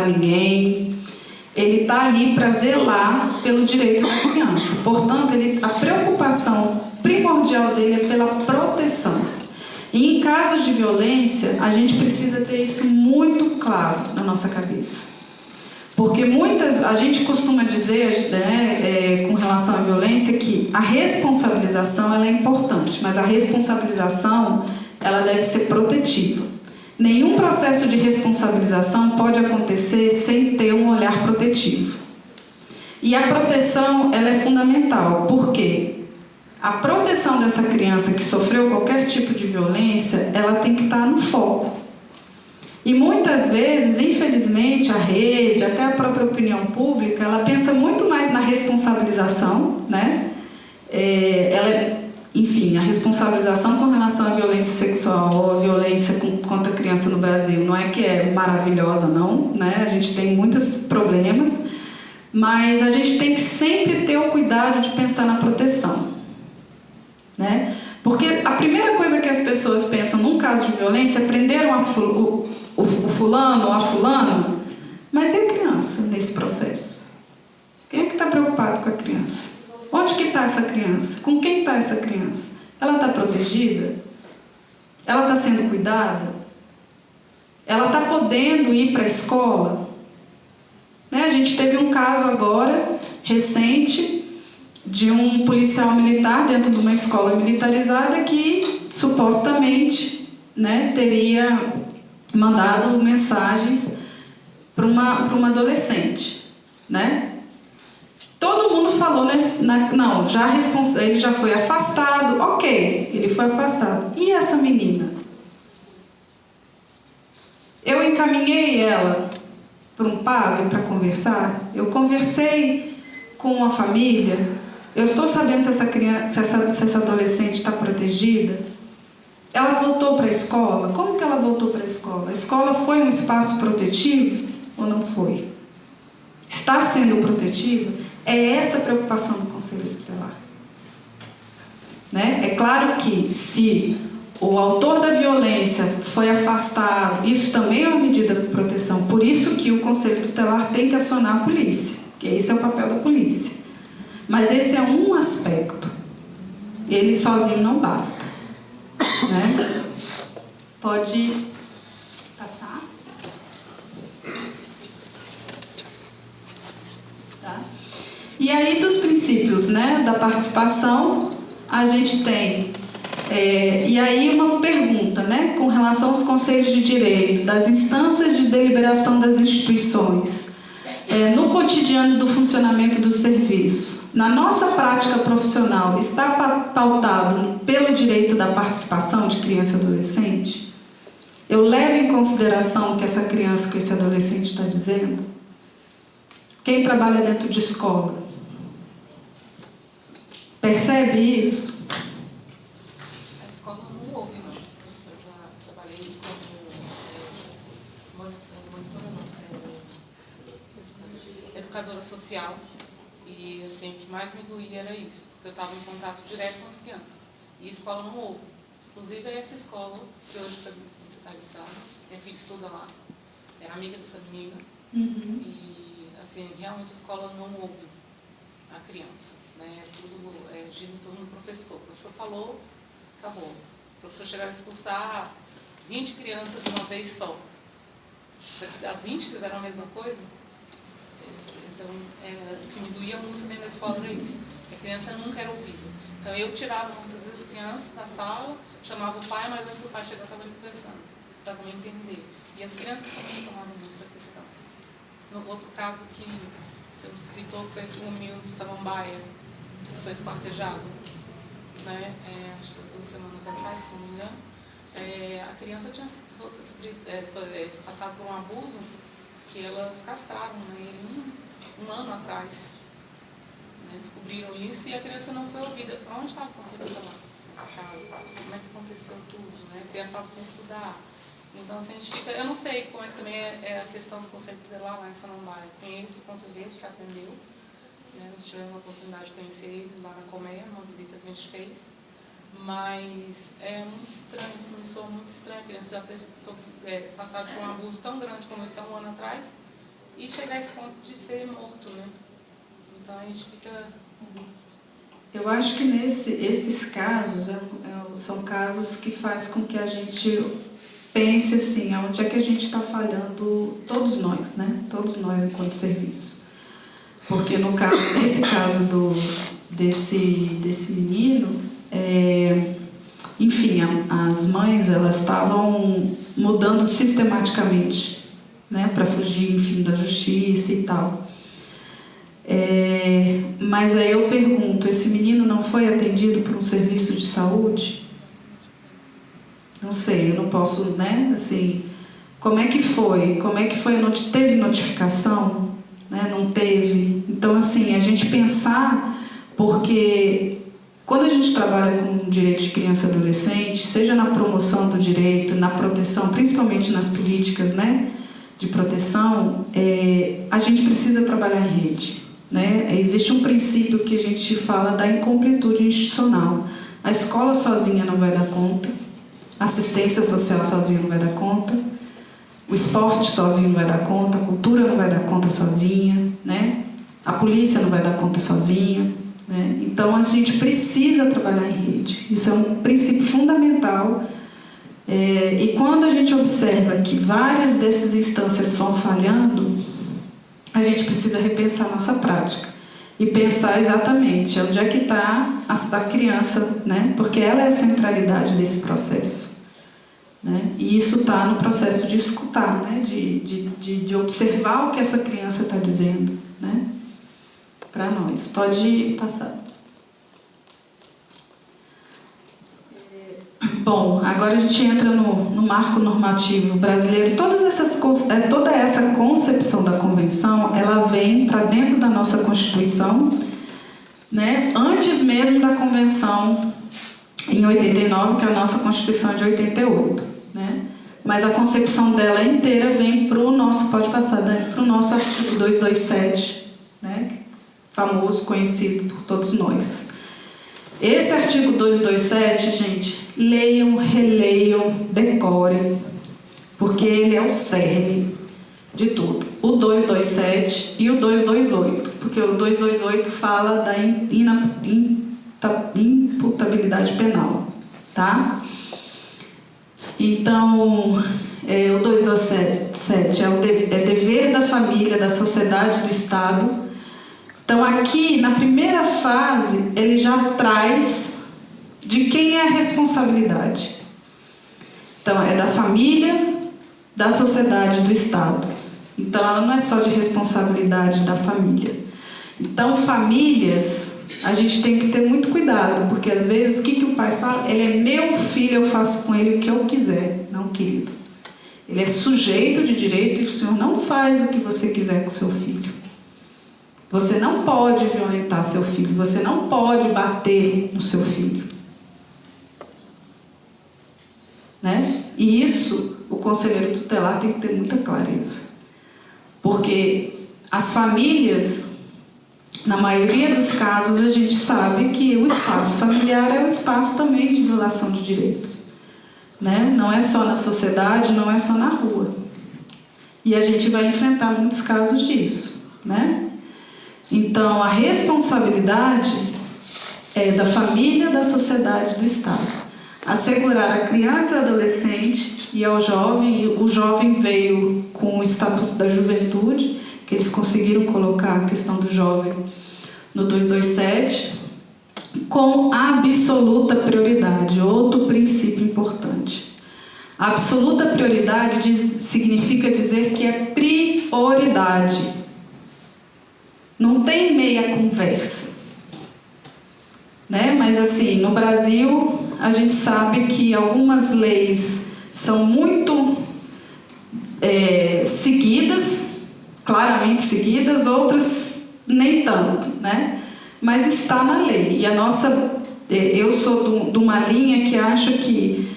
Ninguém. Ele está ali para zelar pelo direito da criança. Portanto, ele, a preocupação primordial dele é pela proteção. E em casos de violência, a gente precisa ter isso muito claro na nossa cabeça. Porque muitas, a gente costuma dizer, né, é, com relação à violência, que a responsabilização ela é importante, mas a responsabilização ela deve ser protetiva. Nenhum processo de pode acontecer sem ter um olhar protetivo. E a proteção ela é fundamental, porque a proteção dessa criança que sofreu qualquer tipo de violência, ela tem que estar no foco. E muitas vezes, infelizmente, a rede, até a própria opinião pública, ela pensa muito mais na responsabilização, né? É, responsabilização com relação à violência sexual ou à violência contra a criança no Brasil não é que é maravilhosa, não, né? A gente tem muitos problemas, mas a gente tem que sempre ter o cuidado de pensar na proteção, né? Porque a primeira coisa que as pessoas pensam num caso de violência é prender o fulano ou a fulano, mas e a criança nesse processo? Quem é que está preocupado com a criança? Onde que está essa criança? Com quem está essa criança? Ela está protegida? Ela está sendo cuidada? Ela está podendo ir para a escola? Né? A gente teve um caso agora, recente, de um policial militar dentro de uma escola militarizada que supostamente né, teria mandado mensagens para uma, uma adolescente, né? Todo mundo falou, nesse, na, não, já ele já foi afastado, ok, ele foi afastado. E essa menina? Eu encaminhei ela para um padre para conversar, eu conversei com a família, eu estou sabendo se essa, criança, se essa, se essa adolescente está protegida, ela voltou para a escola? Como que ela voltou para a escola? A escola foi um espaço protetivo ou não foi? Está sendo protetivo? É essa a preocupação do Conselho Tutelar. Né? É claro que se o autor da violência foi afastado, isso também é uma medida de proteção. Por isso que o Conselho Tutelar tem que acionar a polícia, que esse é o papel da polícia. Mas esse é um aspecto. Ele sozinho não basta. Né? Pode passar. Tá? E aí, dos princípios né, da participação, a gente tem. É, e aí, uma pergunta, né, com relação aos conselhos de direito, das instâncias de deliberação das instituições é, no cotidiano do funcionamento dos serviços, na nossa prática profissional, está pautado pelo direito da participação de criança e adolescente? Eu levo em consideração o que essa criança, que esse adolescente está dizendo? Quem trabalha dentro de escola? Percebe isso? educadora social e assim, o que mais me doía era isso, porque eu estava em contato direto com as crianças. E a escola não houve. Inclusive é essa escola que hoje está digitalizada, minha filha estuda lá, é amiga dessa menina. Uhum. E assim, realmente a escola não ouve a criança. Né? É tudo é, gira em torno do professor. O professor falou, acabou. O professor chegava a expulsar 20 crianças de uma vez só. As 20 fizeram a mesma coisa, Então, é, o que me doía muito dentro da escola era isso. A criança nunca era ouvida. Então, eu tirava muitas vezes crianças da sala, chamava o pai, mas antes o pai chegava estava ali conversando, para também entender. E as crianças também tomavam essa questão. No outro caso que você citou, que foi esse menino de Samambaia, que foi esquartejado, né, é, acho que duas semanas atrás, se não me engano, é, a criança tinha é, é, passado por um abuso que elas castraram né, um, um ano atrás. Né, descobriram isso e a criança não foi ouvida. Onde estava o conselho lá, nesse caso? Como é que aconteceu tudo? Né? A criança estava sem estudar. Então, assim, a gente fica, eu não sei como é que também é, é a questão do conselho tutelar lá em Samambaia. Conheço o conselheiro que atendeu, né, nós tivemos a oportunidade de conhecer ele lá na Colmeia, uma visita que a gente fez. Mas é muito estranho, assim, me soa muito estranho a criança já ter sobre, é, passado por um abuso tão grande como esse há um ano atrás e chegar a esse ponto de ser morto, né? Então a gente fica... Eu acho que nesse, esses casos é, é, são casos que faz com que a gente pense assim, onde é que a gente está falhando, todos nós, né? Todos nós enquanto serviço. Porque no caso, nesse caso do, desse, desse menino, é, enfim, a, as mães elas estavam mudando sistematicamente, né, para fugir, enfim, da justiça e tal. É, mas aí eu pergunto, esse menino não foi atendido por um serviço de saúde? Não sei, eu não posso, né, assim, como é que foi? Como é que foi? Teve notificação? Né? Não teve? Então, assim, a gente pensar, porque quando a gente trabalha com direito de criança e adolescente, seja na promoção do direito, na proteção, principalmente nas políticas né, de proteção, é, a gente precisa trabalhar em rede. Né? Existe um princípio que a gente fala da incompletude institucional. A escola sozinha não vai dar conta, a assistência social sozinha não vai dar conta, o esporte sozinho não vai dar conta, a cultura não vai dar conta sozinha, né? a polícia não vai dar conta sozinha, né? Então, a gente precisa trabalhar em rede. Isso é um princípio fundamental. É, e quando a gente observa que várias dessas instâncias estão falhando, a gente precisa repensar nossa prática e pensar exatamente onde é que está a, a criança, né? porque ela é a centralidade desse processo. Né? E isso está no processo de escutar, né? de, de, de, de observar o que essa criança está dizendo. Né? para nós. Pode passar. Bom, agora a gente entra no, no marco normativo brasileiro. Todas essas, é, toda essa concepção da convenção, ela vem para dentro da nossa Constituição, né, antes mesmo da convenção em 89, que é a nossa Constituição de 88. Né? Mas a concepção dela inteira vem para o nosso, pode passar, né, para o nosso artigo 227, né, famoso, conhecido por todos nós. Esse artigo 227, gente, leiam, releiam, decorem, porque ele é o cerne de tudo. O 227 e o 228, porque o 228 fala da imputabilidade penal, tá? Então, é, o 227 é o é dever da família, da sociedade, do Estado então, aqui, na primeira fase, ele já traz de quem é a responsabilidade. Então, é da família, da sociedade, do Estado. Então, ela não é só de responsabilidade da família. Então, famílias, a gente tem que ter muito cuidado, porque às vezes, o que, que o pai fala? Ele é meu filho, eu faço com ele o que eu quiser. Não, querido. Ele é sujeito de direito e o senhor não faz o que você quiser com seu filho. Você não pode violentar seu filho, você não pode bater no seu filho. Né? E isso o conselheiro tutelar tem que ter muita clareza. Porque as famílias, na maioria dos casos, a gente sabe que o espaço familiar é um espaço também de violação de direitos. Né? Não é só na sociedade, não é só na rua. E a gente vai enfrentar muitos casos disso. Né? Então, a responsabilidade é da família, da sociedade, do Estado. Assegurar a criança e adolescente e ao jovem, o jovem veio com o Estatuto da Juventude, que eles conseguiram colocar a questão do jovem no 227, com absoluta prioridade, outro princípio importante. Absoluta prioridade diz, significa dizer que é prioridade. Não tem meia conversa. Né? Mas assim, no Brasil, a gente sabe que algumas leis são muito é, seguidas, claramente seguidas, outras nem tanto, né? Mas está na lei. E a nossa, é, eu sou de uma linha que acha que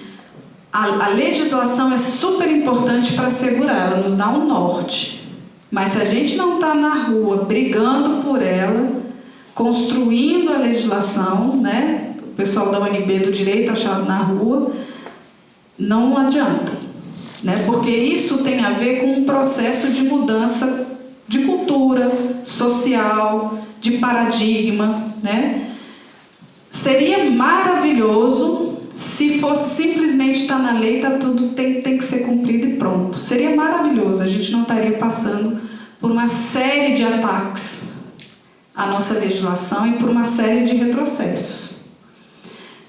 a, a legislação é super importante para assegurar, ela nos dá um norte. Mas se a gente não está na rua brigando por ela, construindo a legislação, né? O pessoal da UNB do direito achado na rua, não adianta, né? Porque isso tem a ver com um processo de mudança de cultura, social, de paradigma, né? Seria maravilhoso se fosse simplesmente estar tá na lei, tá tudo tem, tem que ser cumprido e pronto. Seria maravilhoso, a gente não estaria passando por uma série de ataques à nossa legislação e por uma série de retrocessos.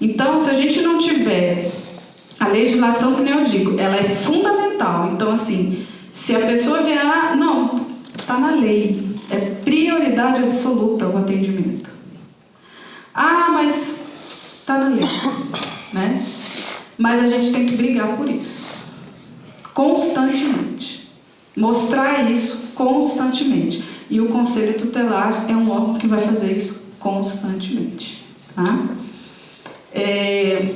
Então, se a gente não tiver a legislação, que nem eu digo, ela é fundamental. Então, assim, se a pessoa vier, ah, não, está na lei, é prioridade absoluta o atendimento. Ah, mas está na lei, né? Mas a gente tem que brigar por isso, constantemente. Mostrar isso constantemente. E o Conselho Tutelar é um órgão que vai fazer isso constantemente. Tá? É,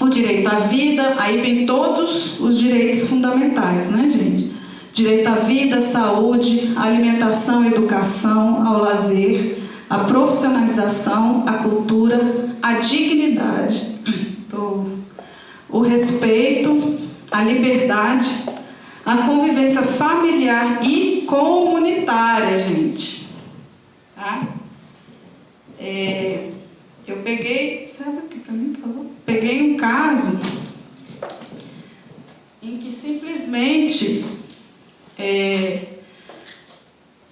o direito à vida, aí vem todos os direitos fundamentais, né, gente? Direito à vida, saúde, alimentação, educação, ao lazer, a profissionalização, a cultura, a dignidade, o respeito, a liberdade, a convivência familiar e comunitária, gente. Tá? É, eu peguei, sabe aqui para mim, favor? Peguei um caso em que simplesmente é,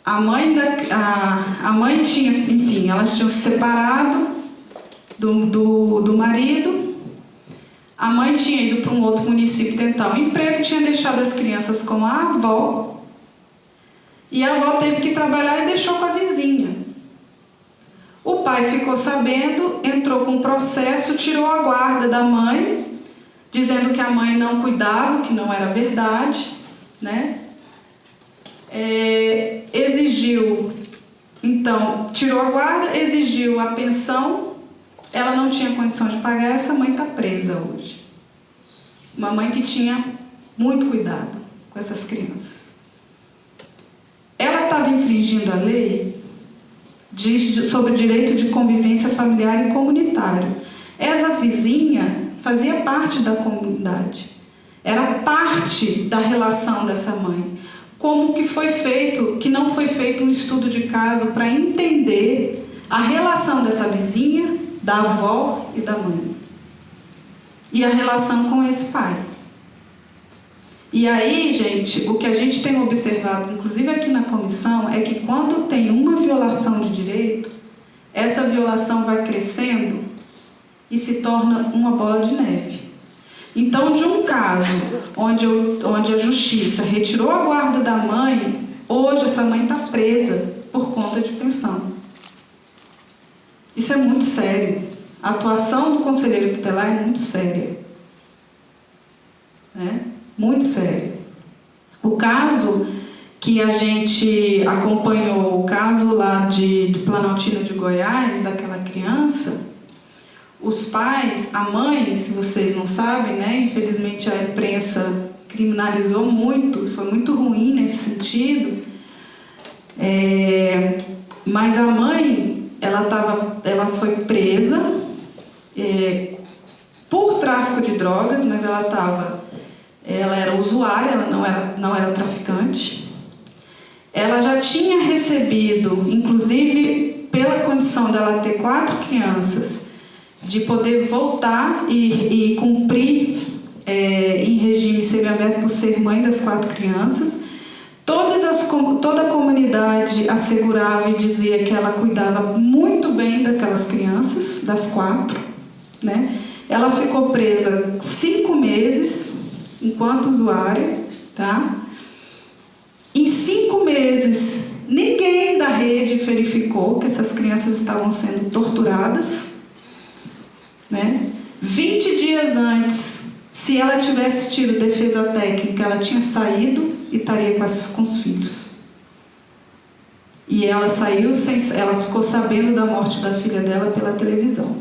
a mãe da a, a mãe tinha, enfim, elas tinham se separado do, do, do marido. A mãe tinha ido para um outro município tentar um emprego, tinha deixado as crianças com a avó. E a avó teve que trabalhar e deixou com a vizinha. O pai ficou sabendo, entrou com um processo, tirou a guarda da mãe, dizendo que a mãe não cuidava, que não era verdade, né? É, exigiu, então, tirou a guarda, exigiu a pensão, ela não tinha condição de pagar, essa mãe está presa hoje. Uma mãe que tinha muito cuidado com essas crianças. Ela estava infringindo a lei diz sobre o direito de convivência familiar e comunitário. Essa vizinha fazia parte da comunidade, era parte da relação dessa mãe como que foi feito, que não foi feito um estudo de caso para entender a relação dessa vizinha, da avó e da mãe. E a relação com esse pai. E aí, gente, o que a gente tem observado, inclusive aqui na comissão, é que quando tem uma violação de direito, essa violação vai crescendo e se torna uma bola de neve. Então, de um caso onde, onde a justiça retirou a guarda da mãe, hoje essa mãe está presa por conta de pensão. Isso é muito sério. A atuação do conselheiro tutelar é muito séria. É? Muito sério. O caso que a gente acompanhou, o caso lá de, de Planaltina de Goiás, daquela criança, os pais, a mãe, se vocês não sabem, né, infelizmente a imprensa criminalizou muito, foi muito ruim nesse sentido, é, mas a mãe, ela, tava, ela foi presa é, por tráfico de drogas, mas ela estava, ela era usuária, ela não era, não era traficante. Ela já tinha recebido, inclusive pela condição dela ter quatro crianças, de poder voltar e, e cumprir é, em regime semiaberto por ser mãe das quatro crianças. Toda todas as, toda a comunidade assegurava e dizia que ela cuidava muito bem daquelas crianças, das quatro. Né? Ela ficou presa cinco meses enquanto usuária. Tá? Em cinco meses, ninguém da rede verificou que essas crianças estavam sendo torturadas. Né? 20 dias antes, se ela tivesse tido defesa técnica, ela tinha saído e estaria com, as, com os filhos. E ela saiu sem, ela ficou sabendo da morte da filha dela pela televisão.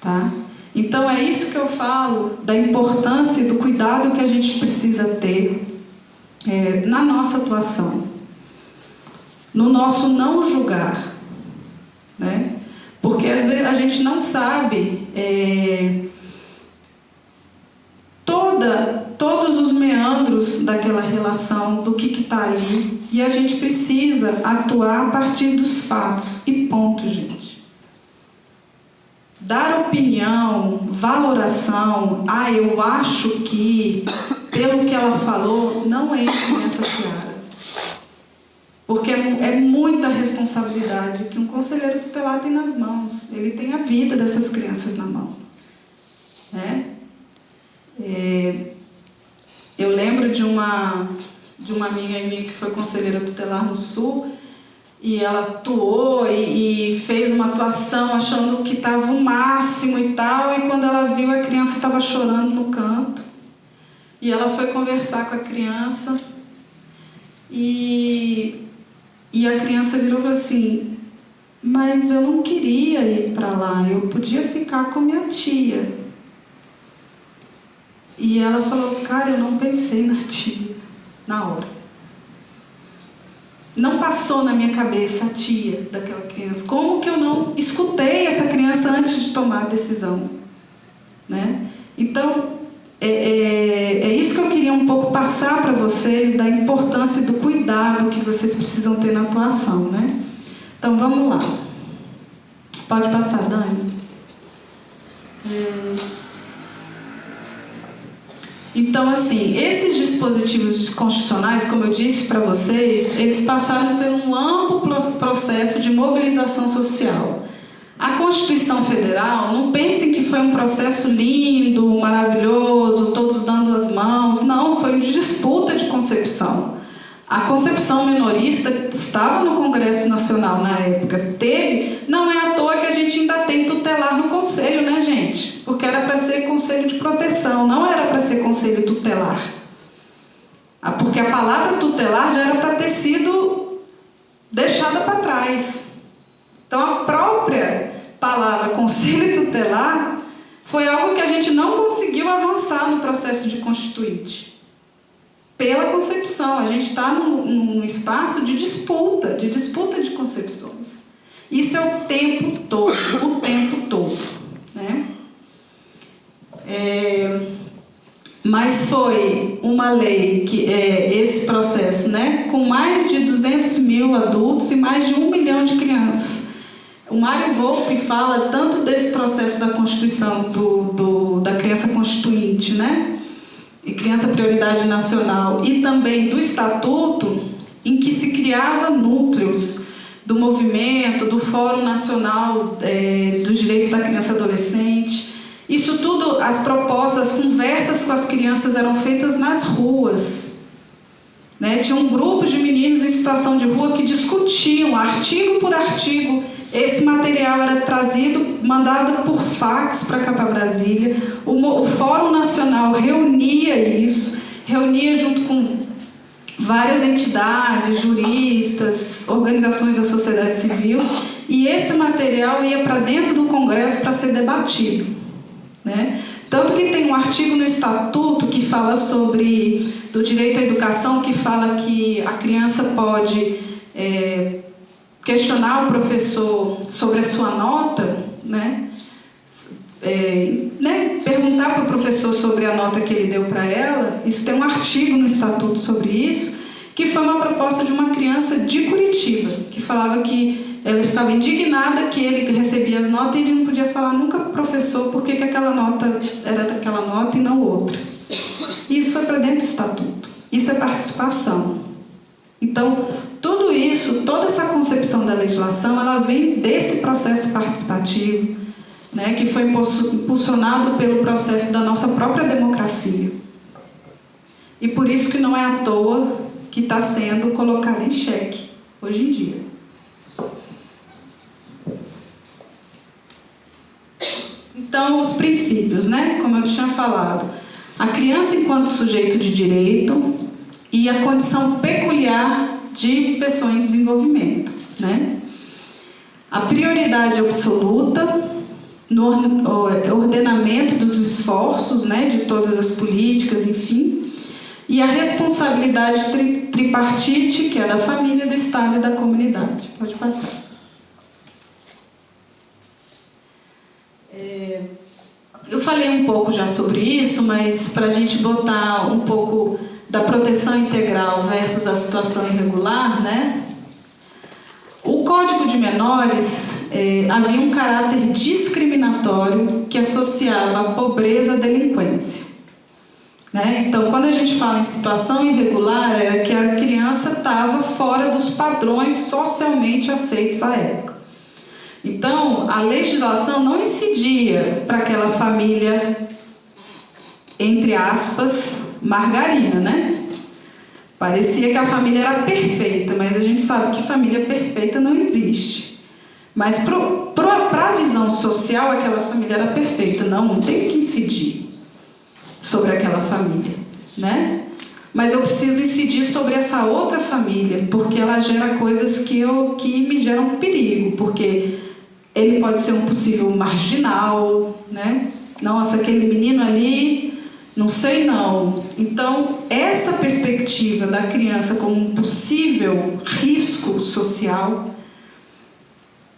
Tá? Então é isso que eu falo da importância do cuidado que a gente precisa ter é, na nossa atuação, no nosso não julgar, né? Porque às vezes a gente não sabe é, toda, todos os meandros daquela relação, do que está aí, e a gente precisa atuar a partir dos fatos. E ponto, gente. Dar opinião, valoração, ah, eu acho que, pelo que ela falou, não entra nessa seara. Porque é, é, muita responsabilidade que um conselheiro tutelar tem nas mãos. Ele tem a vida dessas crianças na mão. Né? É, eu lembro de uma, de uma amiga minha que foi conselheira tutelar no Sul, e ela atuou e, e fez uma atuação achando que estava o máximo e tal, e quando ela viu a criança estava chorando no canto. E ela foi conversar com a criança e e a criança virou e falou assim, mas eu não queria ir para lá, eu podia ficar com minha tia. E ela falou, cara, eu não pensei na tia, na hora. Não passou na minha cabeça a tia daquela criança. Como que eu não escutei essa criança antes de tomar a decisão? Né? Então, é, é, é, isso que eu queria um pouco passar para vocês da importância do cuidado que vocês precisam ter na atuação, né? Então vamos lá. Pode passar, Dani. É... Então, assim, esses dispositivos constitucionais, como eu disse para vocês, eles passaram por um amplo processo de mobilização social. A Constituição Federal, não pensem que foi um processo lindo, maravilhoso, todos dando as mãos. Não, foi de disputa de concepção. A concepção minorista estava no Congresso Nacional na época. Teve, não é à toa que a gente ainda tem tutelar no conselho, né, gente? Porque era para ser conselho de proteção, não era para ser conselho tutelar. Ah, porque a palavra tutelar já era para ter sido deixada para trás. Então, a própria palavra conselho tutelar foi algo que a gente não conseguiu avançar no processo de constituinte. Pela concepção, a gente está num, num espaço de disputa, de disputa de concepções. Isso é o tempo todo, o tempo todo. Né? É, mas foi uma lei, que é, esse processo, né, com mais de 200 mil adultos e mais de um milhão de crianças. O Mário Volpe fala tanto desse processo da constituição do, do, da criança constituinte, né? E criança prioridade nacional, e também do estatuto, em que se criava núcleos do movimento, do Fórum Nacional é, dos Direitos da Criança e Adolescente. Isso tudo, as propostas, as conversas com as crianças eram feitas nas ruas. Né? Tinha um grupo de meninos em situação de rua que discutiam, artigo por artigo, esse material era trazido, mandado por fax para cá para Brasília. O, o Fórum Nacional reunia isso, reunia junto com várias entidades, juristas, organizações da sociedade civil, e esse material ia para dentro do Congresso para ser debatido. Né? Tanto que tem um artigo no Estatuto que fala sobre, do direito à educação, que fala que a criança pode é, questionar o professor sobre a sua nota, né? É, né, perguntar para o professor sobre a nota que ele deu para ela, isso tem um artigo no estatuto sobre isso, que foi uma proposta de uma criança de Curitiba, que falava que ela ficava indignada que ele recebia as notas e ele não podia falar nunca para o professor por que aquela nota era daquela nota e não outra. E isso foi para dentro estatuto. Isso é participação. Então, tudo isso, toda essa concepção da legislação, ela vem desse processo participativo, né, que foi impulsionado pelo processo da nossa própria democracia. E por isso que não é à toa que está sendo colocado em xeque hoje em dia. Então, os princípios, né? Como eu tinha falado, a criança enquanto sujeito de direito e a condição peculiar de pessoa em desenvolvimento, né? A prioridade absoluta no ordenamento dos esforços, né, de todas as políticas, enfim, e a responsabilidade tripartite, que é da família, do Estado e da comunidade. Pode passar. É, eu falei um pouco já sobre isso, mas para a gente botar um pouco da proteção integral versus a situação irregular, né? O Código de Menores é, havia um caráter discriminatório que associava a pobreza à delinquência. Né? Então, quando a gente fala em situação irregular, é que a criança estava fora dos padrões socialmente aceitos à época. Então, a legislação não incidia para aquela família, entre aspas, margarina, né? Parecia que a família era perfeita, mas a gente sabe que família perfeita não existe. Mas para a visão social, aquela família era perfeita. Não, não tem que incidir sobre aquela família, né? Mas eu preciso incidir sobre essa outra família, porque ela gera coisas que, eu, que me geram perigo, porque ele pode ser um possível marginal, né? Nossa, aquele menino ali, não sei não. Então, essa perspectiva da criança como um possível risco social,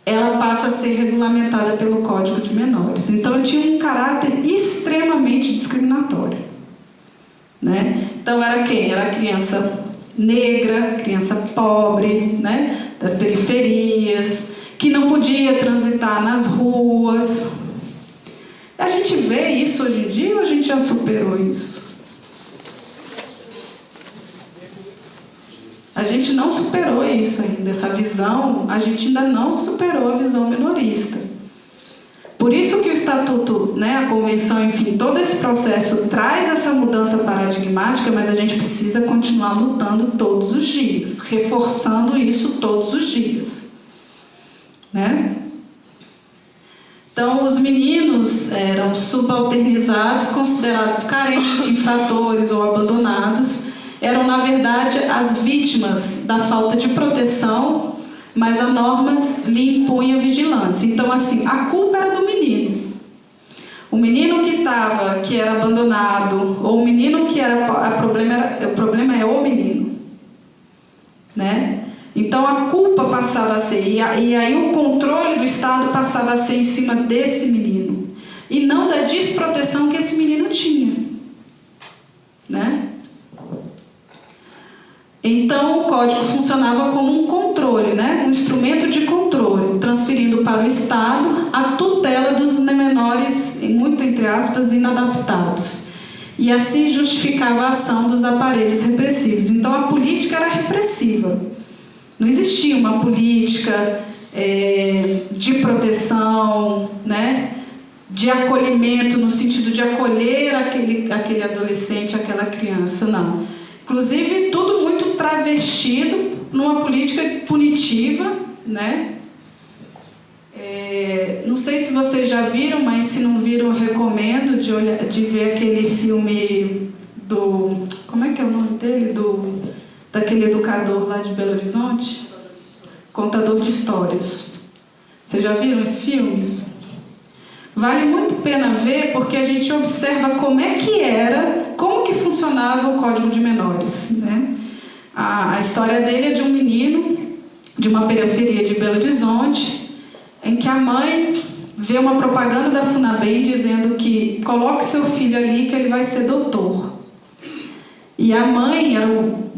ela passa a ser regulamentada pelo Código de Menores. Então, tinha um caráter extremamente discriminatório. Né? Então, era quem? Era criança negra, criança pobre, né? das periferias, que não podia transitar nas ruas. A gente vê isso hoje em dia ou a gente já superou isso? A gente não superou isso ainda, essa visão, a gente ainda não superou a visão minorista. Por isso que o Estatuto, né, a Convenção, enfim, todo esse processo traz essa mudança paradigmática, mas a gente precisa continuar lutando todos os dias, reforçando isso todos os dias. Né? Então, os meninos eram subalternizados, considerados carentes, infratores ou abandonados, eram, na verdade, as vítimas da falta de proteção, mas a normas lhe impunha vigilância. Então, assim, a culpa era do menino. O menino que estava, que era abandonado, ou o menino que era, a problema era, o problema é o menino, né? Então a culpa passava a ser, e, aí o controle do Estado passava a ser em cima desse menino, e não da desproteção que esse menino tinha, né? Então, o código funcionava como um controle, né? um instrumento de controle, transferindo para o Estado a tutela dos menores, muito entre aspas, inadaptados. E assim justificava a ação dos aparelhos repressivos. Então, a política era repressiva. Não existia uma política é, de proteção, né? de acolhimento, no sentido de acolher aquele, aquele adolescente, aquela criança, não Inclusive, tudo muito travestido numa política punitiva, né? É, não sei se vocês já viram, mas se não viram, recomendo de, olhar, de ver aquele filme do... Como é que é o nome dele? Do, daquele educador lá de Belo Horizonte? Contador de Histórias. Vocês já viram esse filme? Vale muito pena ver porque a gente observa como é que era, como que funcionava o Código de Menores. Né? A, a história dele é de um menino de uma periferia de Belo Horizonte, em que a mãe vê uma propaganda da FUNABEM dizendo que coloque seu filho ali que ele vai ser doutor. E a mãe era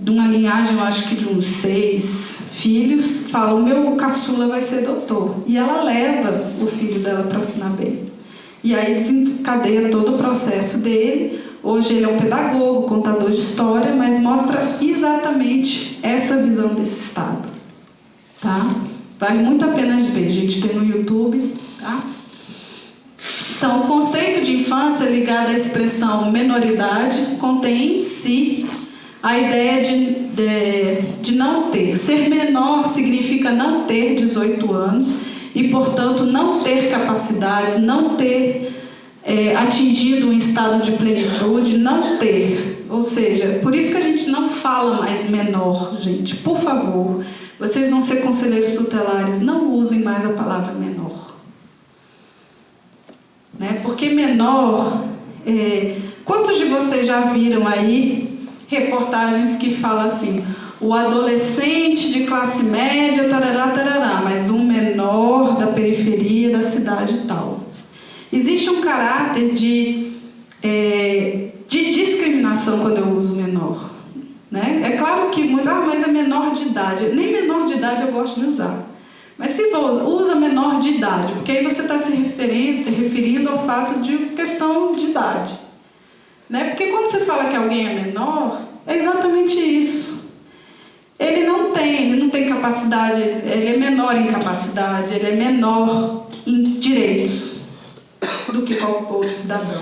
de uma linhagem, eu acho que de uns seis filhos, fala, o meu caçula vai ser doutor. E ela leva o filho dela para a FUNABEM. E aí desencadeia todo o processo dele, Hoje ele é um pedagogo, contador de história, mas mostra exatamente essa visão desse Estado. Tá? Vale muito a pena ver, a gente tem no YouTube. Tá? Então, o conceito de infância ligado à expressão menoridade contém em si a ideia de, de, de não ter. Ser menor significa não ter 18 anos e, portanto, não ter capacidades, não ter é, atingido um estado de plenitude, não ter. Ou seja, por isso que a gente não fala mais menor, gente. Por favor, vocês vão ser conselheiros tutelares, não usem mais a palavra menor. Né? Porque menor, é, quantos de vocês já viram aí reportagens que falam assim, o adolescente de classe média, tarará, tarará, mas um menor da periferia da cidade tal. Existe um caráter de, é, de discriminação quando eu uso menor. Né? É claro que muito, ah, mas é menor de idade. Nem menor de idade eu gosto de usar. Mas se for, usa menor de idade, porque aí você está se referindo, referindo ao fato de questão de idade. Né? Porque quando você fala que alguém é menor, é exatamente isso. Ele não tem, ele não tem capacidade, ele é menor em capacidade, ele é menor em direitos do que qualquer outro cidadão.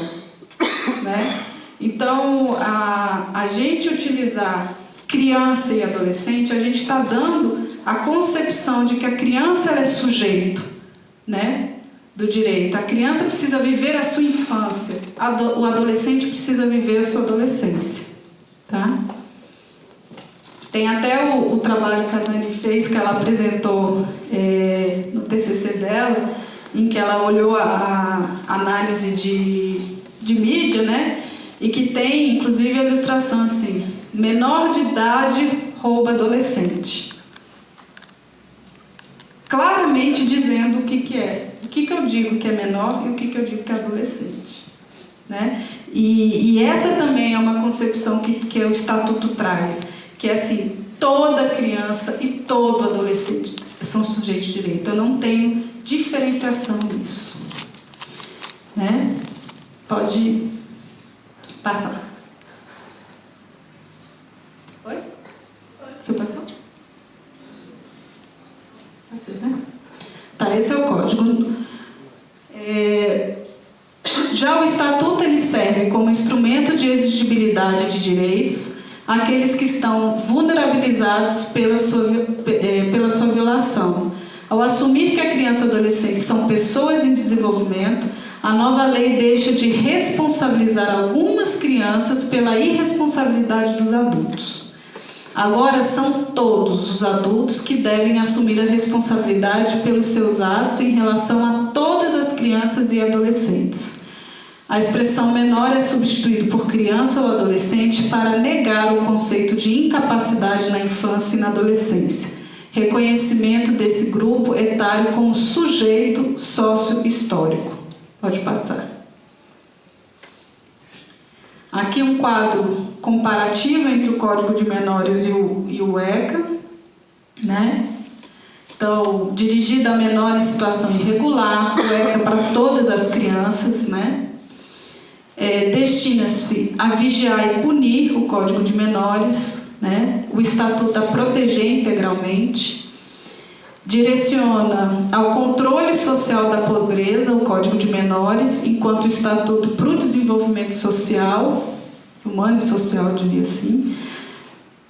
Né? Então, a, a gente utilizar criança e adolescente, a gente está dando a concepção de que a criança é sujeito né, do direito. A criança precisa viver a sua infância, o adolescente precisa viver a sua adolescência. Tá? Tem até o, o trabalho que a Dani fez, que ela apresentou é, no TCC dela, em que ela olhou a, a análise de, de mídia, né? E que tem, inclusive, a ilustração assim, menor de idade rouba adolescente. Claramente dizendo o que, que é. O que, que eu digo que é menor e o que, que eu digo que é adolescente. Né? E, e essa também é uma concepção que, que o Estatuto traz, que é assim, toda criança e todo adolescente são sujeitos de direito. Eu não tenho diferenciação nisso. Né? Pode passar. Oi? Você passou? Passou, né? Tá, esse é o código. É, já o Estatuto ele serve como instrumento de exigibilidade de direitos àqueles que estão vulnerabilizados pela sua, é, pela sua violação, ao assumir que a criança e adolescente são pessoas em desenvolvimento, a nova lei deixa de responsabilizar algumas crianças pela irresponsabilidade dos adultos. Agora são todos os adultos que devem assumir a responsabilidade pelos seus atos em relação a todas as crianças e adolescentes. A expressão menor é substituída por criança ou adolescente para negar o conceito de incapacidade na infância e na adolescência reconhecimento desse grupo etário como sujeito sócio-histórico. Pode passar. Aqui um quadro comparativo entre o Código de Menores e o, e o ECA, né? Então, dirigido a menor em situação irregular, o ECA para todas as crianças, né? É, Destina-se a vigiar e punir o Código de Menores, né? o Estatuto a proteger integralmente, direciona ao controle social da pobreza, o Código de Menores, enquanto o Estatuto para o Desenvolvimento Social, humano e social, diria assim.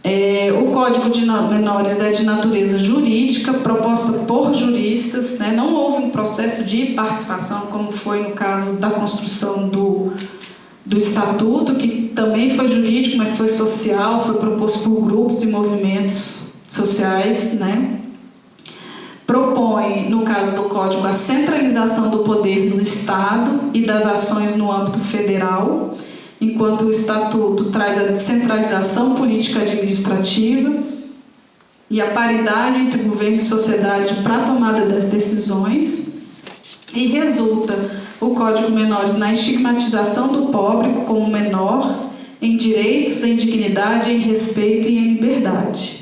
É, o Código de Menores é de natureza jurídica, proposta por juristas, né? não houve um processo de participação, como foi no caso da construção do do estatuto, que também foi jurídico, mas foi social, foi proposto por grupos e movimentos sociais, né? Propõe, no caso do Código, a centralização do poder no Estado e das ações no âmbito federal, enquanto o Estatuto traz a descentralização política administrativa e a paridade entre governo e sociedade para a tomada das decisões, e resulta o Código Menores na estigmatização do pobre como menor em direitos, em dignidade, em respeito e em liberdade.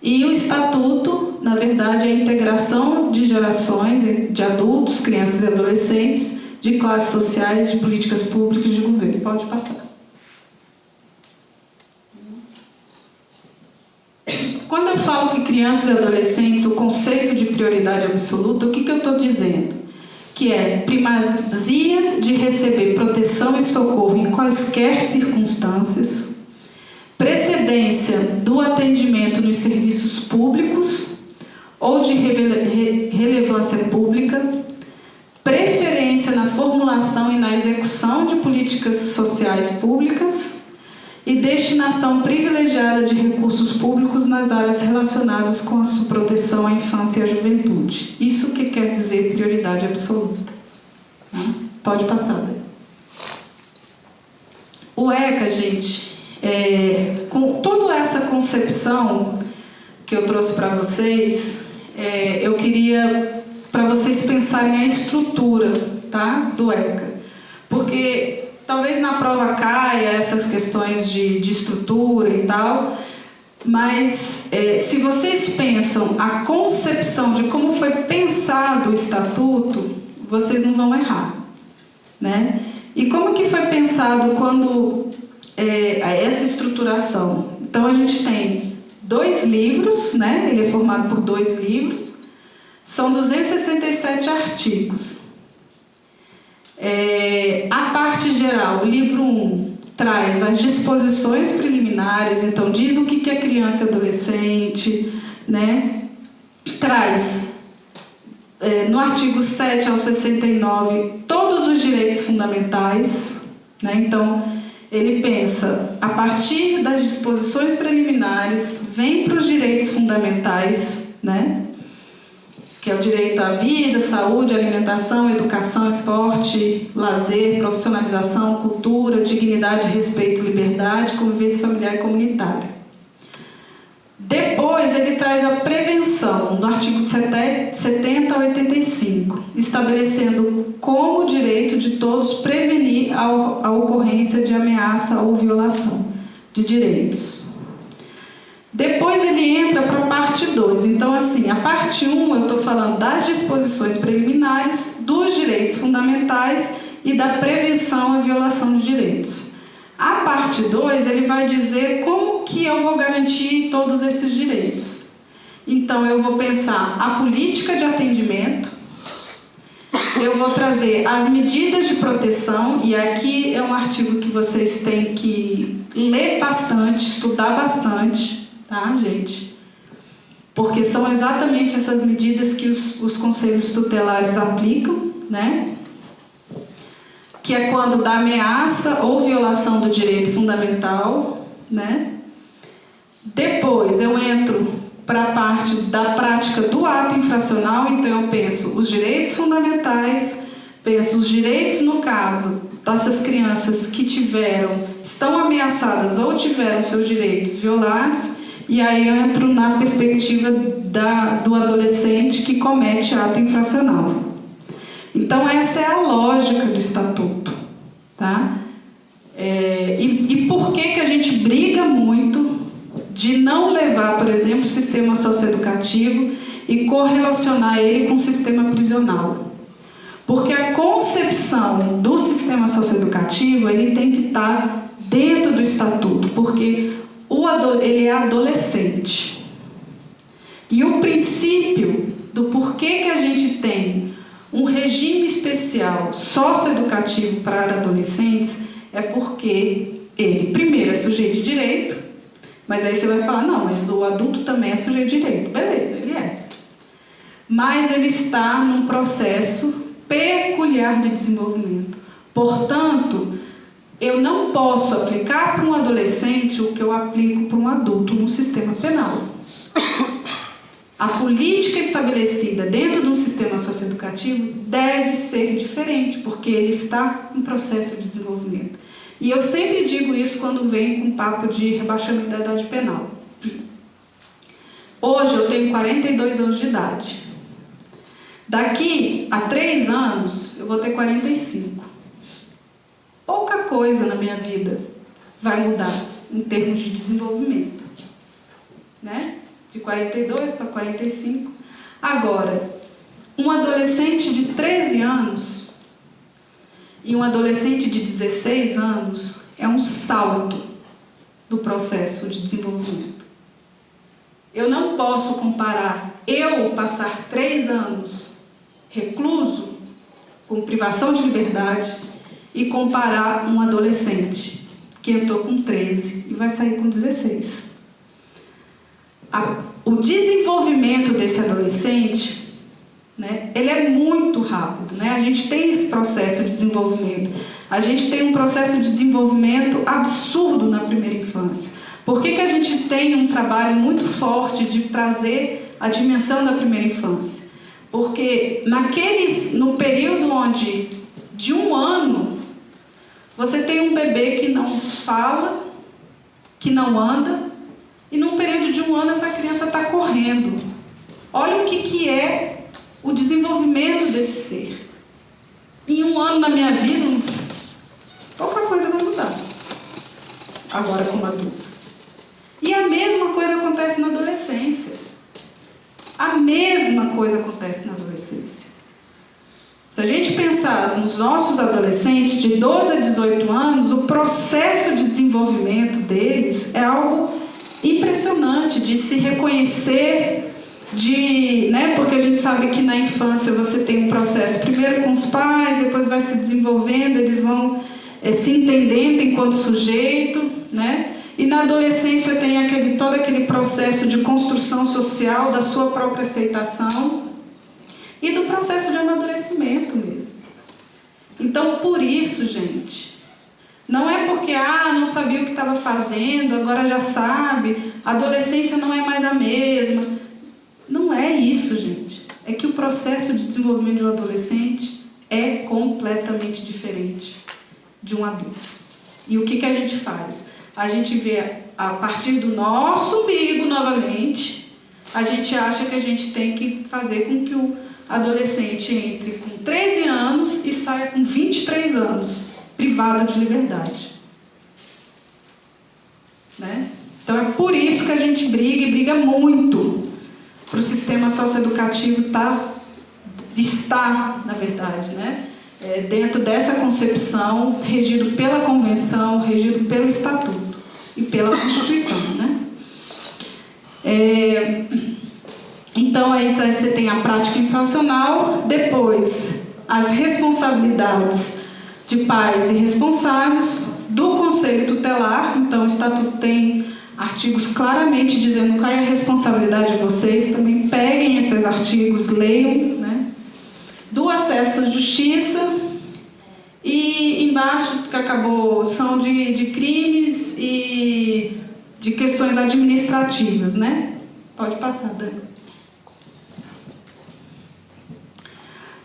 E o estatuto, na verdade, é a integração de gerações eh, de adultos, crianças e adolescentes, de classes sociais, de políticas públicas de governo. Pode passar. Quando eu falo que crianças e adolescentes, o conceito de prioridade absoluta, o que, que eu estou dizendo? Que é primazia de receber proteção e socorro em quaisquer circunstâncias, precedência do atendimento nos serviços públicos ou de relevância pública, preferência na formulação e na execução de políticas sociais públicas e destinação privilegiada de recursos públicos nas áreas relacionadas com a proteção à infância e à juventude. Isso que quer dizer prioridade absoluta. Tá? Pode passar. Daí. O ECA, gente, é, com toda essa concepção que eu trouxe para vocês, é, eu queria para vocês pensarem a estrutura tá, do ECA. Porque talvez na prova caia essas questões de, de estrutura e tal, mas é, se vocês pensam a concepção de como foi pensado o estatuto, vocês não vão errar. Né? E como que foi pensado quando é, essa estruturação? Então a gente tem dois livros, né? ele é formado por dois livros, são 267 artigos. É, a parte geral, o livro 1 traz as disposições preliminares, então diz o que é criança e adolescente, né? traz é, no artigo 7 ao 69 todos os direitos fundamentais, né? então ele pensa a partir das disposições preliminares, vem para os direitos fundamentais, né? que é o direito à vida, saúde, alimentação, educação, esporte, lazer, profissionalização, cultura, dignidade, respeito, liberdade, convivência familiar e comunitária. Depois ele traz a prevenção, no artigo 70 a 85, estabelecendo como direito de todos prevenir a ocorrência de ameaça ou violação de direitos. Depois ele entra para a parte 2. Então, assim, a parte 1 um, eu estou falando das disposições preliminares, dos direitos fundamentais e da prevenção à violação de direitos. A parte 2, ele vai dizer como que eu vou garantir todos esses direitos. Então, eu vou pensar a política de atendimento, eu vou trazer as medidas de proteção, e aqui é um artigo que vocês têm que ler bastante, estudar bastante, tá, gente? Porque são exatamente essas medidas que os, os conselhos tutelares aplicam, né? Que é quando da ameaça ou violação do direito fundamental, né? Depois eu entro para a parte da prática do ato infracional, então eu penso os direitos fundamentais, penso os direitos no caso dessas crianças que tiveram, estão ameaçadas ou tiveram seus direitos violados, e aí eu entro na perspectiva da, do adolescente que comete ato infracional. Então essa é a lógica do estatuto. Tá? É, e, e por que, que a gente briga muito de não levar, por exemplo, o sistema socioeducativo e correlacionar ele com o sistema prisional? Porque a concepção do sistema socioeducativo ele tem que estar dentro do estatuto, porque o ele é adolescente. E o princípio do porquê que a gente tem um regime especial socioeducativo para adolescentes é porque ele, primeiro, é sujeito de direito, mas aí você vai falar, não, mas o adulto também é sujeito de direito. Beleza, ele é. Mas ele está num processo peculiar de desenvolvimento. Portanto, eu não posso aplicar para um adolescente o que eu aplico para um adulto no sistema penal. A política estabelecida dentro de um sistema socioeducativo deve ser diferente, porque ele está em processo de desenvolvimento. E eu sempre digo isso quando vem com papo de rebaixamento da idade penal. Hoje eu tenho 42 anos de idade. Daqui a 3 anos eu vou ter 45 pouca coisa na minha vida vai mudar em termos de desenvolvimento. Né? De 42 para 45. Agora, um adolescente de 13 anos e um adolescente de 16 anos é um salto do processo de desenvolvimento. Eu não posso comparar eu passar três anos recluso, com privação de liberdade, e comparar um adolescente que entrou com 13 e vai sair com 16. A, o desenvolvimento desse adolescente, né, ele é muito rápido. Né? A gente tem esse processo de desenvolvimento. A gente tem um processo de desenvolvimento absurdo na primeira infância. Por que, que a gente tem um trabalho muito forte de trazer a dimensão da primeira infância? Porque naqueles, no período onde de um ano você tem um bebê que não fala, que não anda, e num período de um ano essa criança está correndo. Olha o que, que é o desenvolvimento desse ser. Em um ano na minha vida, pouca coisa vai mudar. Agora como adulto. E a mesma coisa acontece na adolescência. A mesma coisa acontece na adolescência. Se a gente pensar nos nossos adolescentes de 12 a 18 anos, o processo de desenvolvimento deles é algo impressionante de se reconhecer, de, né, porque a gente sabe que na infância você tem um processo primeiro com os pais, depois vai se desenvolvendo, eles vão é, se entendendo enquanto sujeito, né? E na adolescência tem aquele, todo aquele processo de construção social da sua própria aceitação e do processo de amadurecimento mesmo. Então, por isso, gente, não é porque, ah, não sabia o que estava fazendo, agora já sabe, a adolescência não é mais a mesma. Não é isso, gente. É que o processo de desenvolvimento de um adolescente é completamente diferente de um adulto. E o que, que a gente faz? a gente vê a partir do nosso umbigo novamente, a gente acha que a gente tem que fazer com que o adolescente entre com 13 anos e saia com 23 anos, privado de liberdade. Né? Então é por isso que a gente briga e briga muito para o sistema socioeducativo tá, estar, na verdade, né? É, dentro dessa concepção, regido pela convenção, regido pelo estatuto e pela Constituição. Né? É, então, aí você tem a prática infracional, depois as responsabilidades de pais e responsáveis do Conselho Tutelar, então o Estatuto tem artigos claramente dizendo qual é a responsabilidade de vocês, também peguem esses artigos, leiam, né? do acesso à justiça, e embaixo que acabou são de, de crimes e de questões administrativas, né? Pode passar, Dani.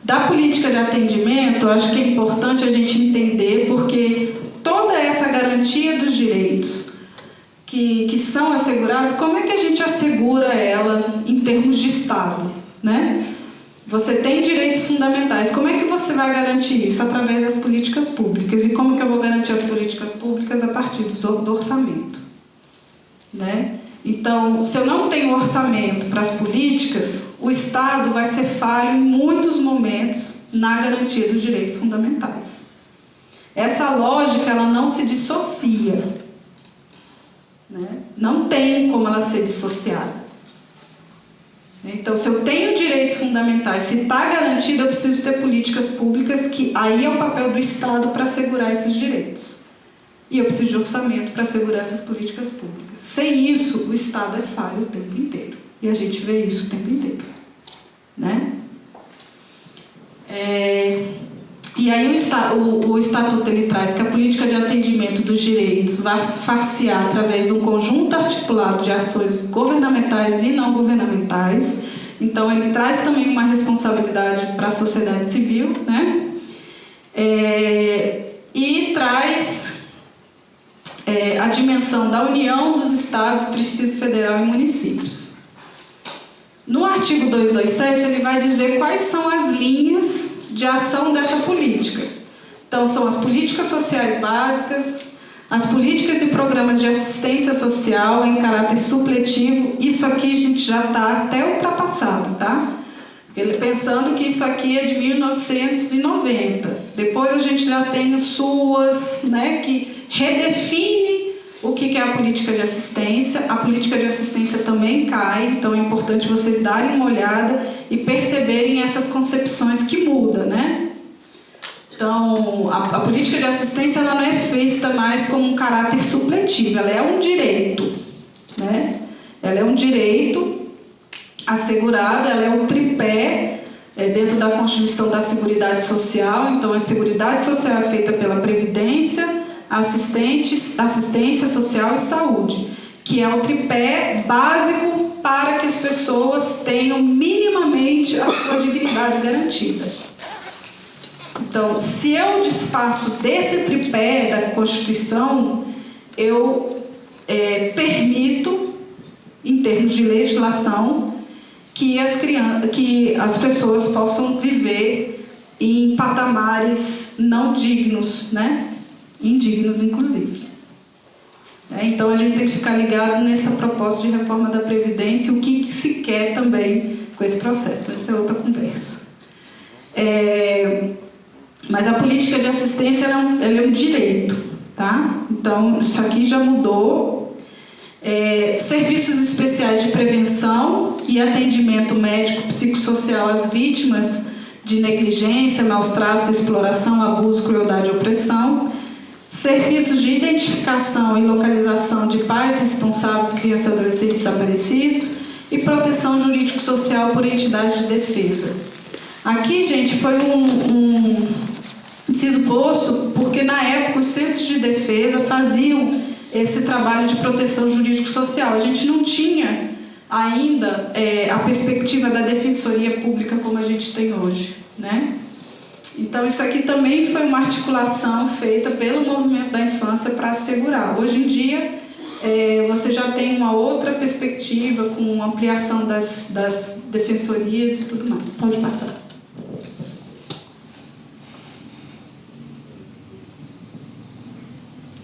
Da política de atendimento, acho que é importante a gente entender, porque toda essa garantia dos direitos que, que são assegurados, como é que a gente assegura ela em termos de Estado, né? Você tem direitos fundamentais. Como é que você vai garantir isso? Através das políticas públicas. E como que eu vou garantir as políticas públicas? A partir do orçamento. Né? Então, se eu não tenho orçamento para as políticas, o Estado vai ser falho em muitos momentos na garantia dos direitos fundamentais. Essa lógica ela não se dissocia. Né? Não tem como ela ser dissociada. Então, se eu tenho direitos fundamentais, se está garantido, eu preciso ter políticas públicas, que aí é o papel do Estado para assegurar esses direitos. E eu preciso de orçamento para assegurar essas políticas públicas. Sem isso, o Estado é falho o tempo inteiro. E a gente vê isso o tempo inteiro. Né? É... E aí o, o, o, Estatuto ele traz que a política de atendimento dos direitos vai far-se-á através de um conjunto articulado de ações governamentais e não governamentais. Então ele traz também uma responsabilidade para a sociedade civil, né? É, e traz é, a dimensão da união dos estados, Distrito Federal e municípios. No artigo 227 ele vai dizer quais são as linhas de ação dessa política. Então, são as políticas sociais básicas, as políticas e programas de assistência social em caráter supletivo. Isso aqui a gente já está até ultrapassado, tá? Ele pensando que isso aqui é de 1990. Depois a gente já tem o SUAS, né, que redefine o que é a política de assistência. A política de assistência também cai, então é importante vocês darem uma olhada e perceberem essas concepções que mudam, né? Então, a, a, política de assistência ela não é feita mais como um caráter supletivo, ela é um direito, né? Ela é um direito assegurado, ela é um tripé é, dentro da Constituição da Seguridade Social. Então, a Seguridade Social é feita pela Previdência, assistência social e saúde, que é o tripé básico para que as pessoas tenham minimamente a sua dignidade garantida. Então, se eu desfaço desse tripé da Constituição, eu é, permito, em termos de legislação, que as, crianças, que as pessoas possam viver em patamares não dignos, né? Indignos inclusive. É, então a gente tem que ficar ligado nessa proposta de reforma da Previdência, o que, que se quer também com esse processo, essa é outra conversa. É, mas a política de assistência é um, é um direito, tá? Então isso aqui já mudou. É, serviços especiais de prevenção e atendimento médico psicossocial às vítimas de negligência, maus tratos, exploração, abuso, crueldade e opressão serviços de identificação e localização de pais responsáveis, crianças e adolescentes desaparecidos e proteção jurídico-social por entidades de defesa. Aqui, gente, foi um, um posto porque na época os centros de defesa faziam esse trabalho de proteção jurídico-social. A gente não tinha ainda é, a perspectiva da defensoria pública como a gente tem hoje, né? Então, isso aqui também foi uma articulação feita pelo movimento da infância para assegurar. Hoje em dia, é, você já tem uma outra perspectiva com ampliação das, das defensorias e tudo mais. Pode passar.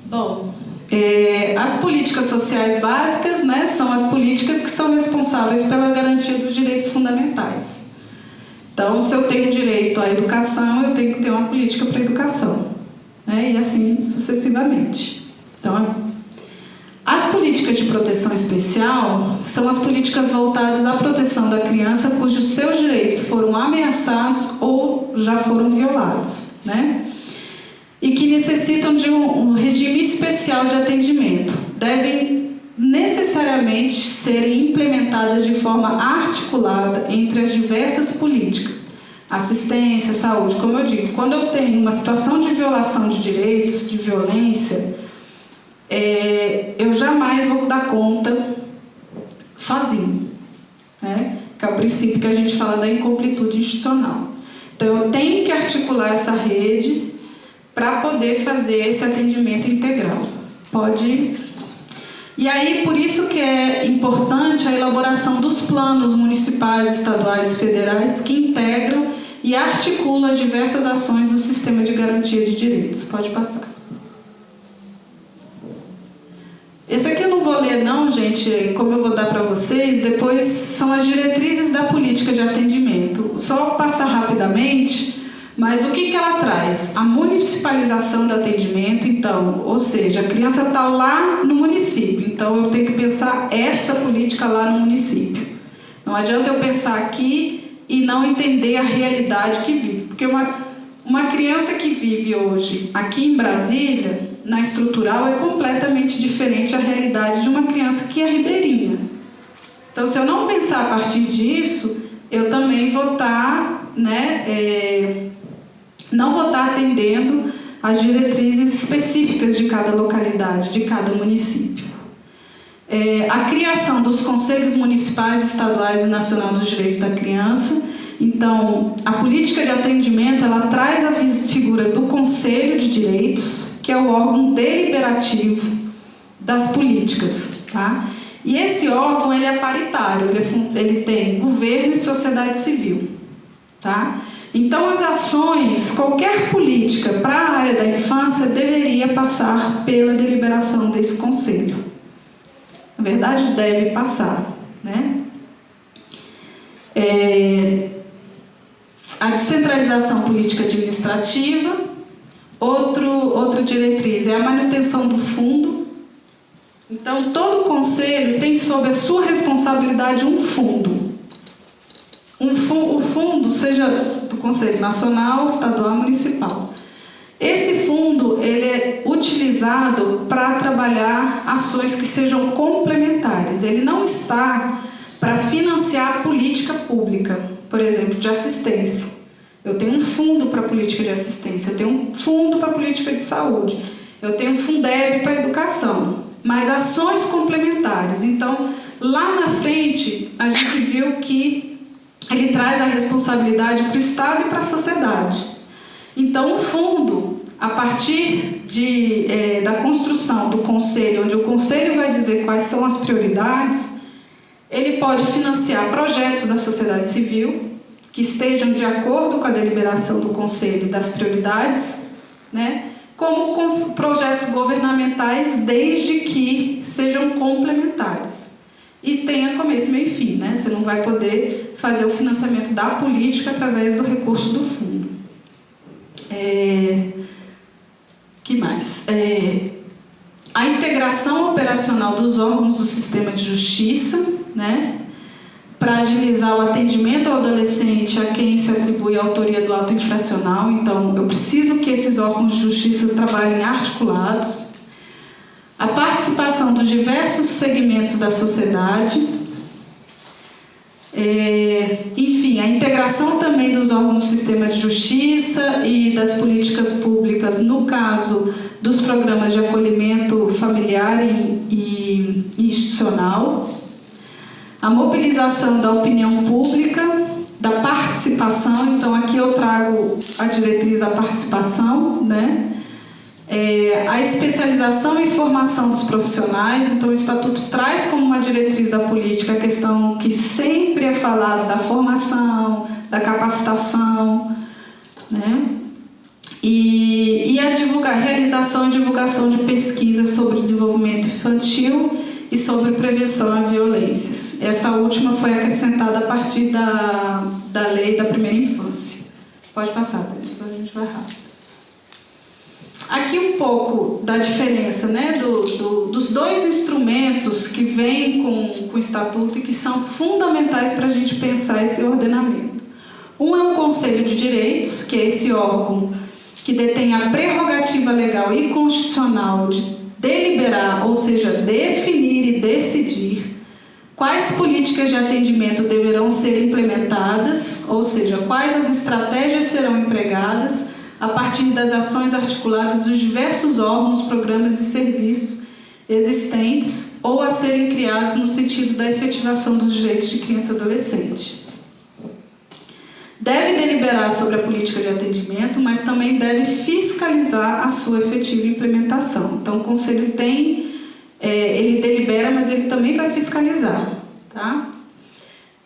Bom, é, as políticas sociais básicas né, são as políticas que são responsáveis pela garantia dos direitos fundamentais. Então, se eu tenho direito à educação, eu tenho que ter uma política para a educação. Né? E assim sucessivamente. Então, as políticas de proteção especial são as políticas voltadas à proteção da criança cujos seus direitos foram ameaçados ou já foram violados. Né? E que necessitam de um, um regime especial de atendimento. Devem necessariamente serem implementadas de forma articulada entre as diversas políticas, assistência, saúde. Como eu digo, quando eu tenho uma situação de violação de direitos, de violência, é, eu jamais vou dar conta sozinho, né? que é o princípio que a gente fala da incompletude institucional. Então, eu tenho que articular essa rede para poder fazer esse atendimento integral. Pode e aí, por isso que é importante a elaboração dos planos municipais, estaduais e federais que integram e articulam as diversas ações do sistema de garantia de direitos. Pode passar. Esse aqui eu não vou ler não, gente, como eu vou dar para vocês, depois são as diretrizes da política de atendimento. Só passar rapidamente, mas o que, que ela traz? A municipalização do atendimento, então, ou seja, a criança está lá no município, então eu tenho que pensar essa política lá no município. Não adianta eu pensar aqui e não entender a realidade que vive, porque uma, uma criança que vive hoje aqui em Brasília, na estrutural, é completamente diferente a realidade de uma criança que é ribeirinha. Então, se eu não pensar a partir disso, eu também vou estar tá, né, é, não vou estar atendendo às diretrizes específicas de cada localidade, de cada município. É, a criação dos conselhos municipais, estaduais e nacionais dos direitos da criança. Então, a política de atendimento, ela traz a figura do Conselho de Direitos, que é o órgão deliberativo das políticas, tá? E esse órgão, ele é paritário, ele, é, ele tem governo e sociedade civil, tá? Então, as ações, qualquer política para a área da infância deveria passar pela deliberação desse conselho. Na verdade, deve passar. Né? É, a descentralização política administrativa, outro, outra diretriz é a manutenção do fundo, Então, todo conselho tem sob a sua responsabilidade um fundo. Um fundo, o fundo, seja Conselho Nacional, Estadual, Municipal. Esse fundo ele é utilizado para trabalhar ações que sejam complementares. Ele não está para financiar a política pública, por exemplo, de assistência. Eu tenho um fundo para política de assistência, eu tenho um fundo para política de saúde, eu tenho um Fundeb para educação, mas ações complementares. Então, lá na frente, a gente viu que ele traz a responsabilidade para o Estado e para a sociedade. Então, o fundo, a partir de, é, da construção do conselho, onde o conselho vai dizer quais são as prioridades, ele pode financiar projetos da sociedade civil que estejam de acordo com a deliberação do conselho das prioridades, né? como com projetos governamentais, desde que sejam complementares. E tenha começo, meio e fim, né? Você não vai poder fazer o financiamento da política através do recurso do fundo. É... que mais? É... A integração operacional dos órgãos do sistema de justiça, né? para agilizar o atendimento ao adolescente a quem se atribui a autoria do ato infracional. Então, eu preciso que esses órgãos de justiça trabalhem articulados. A participação dos diversos segmentos da sociedade. É, enfim, a integração também dos órgãos do sistema de justiça e das políticas públicas, no caso dos programas de acolhimento familiar e, e institucional a mobilização da opinião pública, da participação, então aqui eu trago a diretriz da participação, né? É, a especialização e formação dos profissionais, então o Estatuto traz como uma diretriz da política a questão que sempre é falada da formação, da capacitação, né? E, e a divulgar, realização e divulgação de pesquisas sobre desenvolvimento infantil e sobre prevenção a violências. Essa última foi acrescentada a partir da, da lei da primeira infância. Pode passar, depois a gente vai rápido. Aqui um pouco da diferença né, do, do, dos dois instrumentos que vêm com, com o Estatuto e que são fundamentais para a gente pensar esse ordenamento. Um é o Conselho de Direitos, que é esse órgão que detém a prerrogativa legal e constitucional de deliberar, ou seja, definir e decidir quais políticas de atendimento deverão ser implementadas, ou seja, quais as estratégias serão empregadas a partir das ações articuladas dos diversos órgãos, programas e serviços existentes ou a serem criados no sentido da efetivação dos direitos de criança e adolescente. Deve deliberar sobre a política de atendimento, mas também deve fiscalizar a sua efetiva implementação. Então, o Conselho tem, é, ele delibera, mas ele também vai fiscalizar. Tá?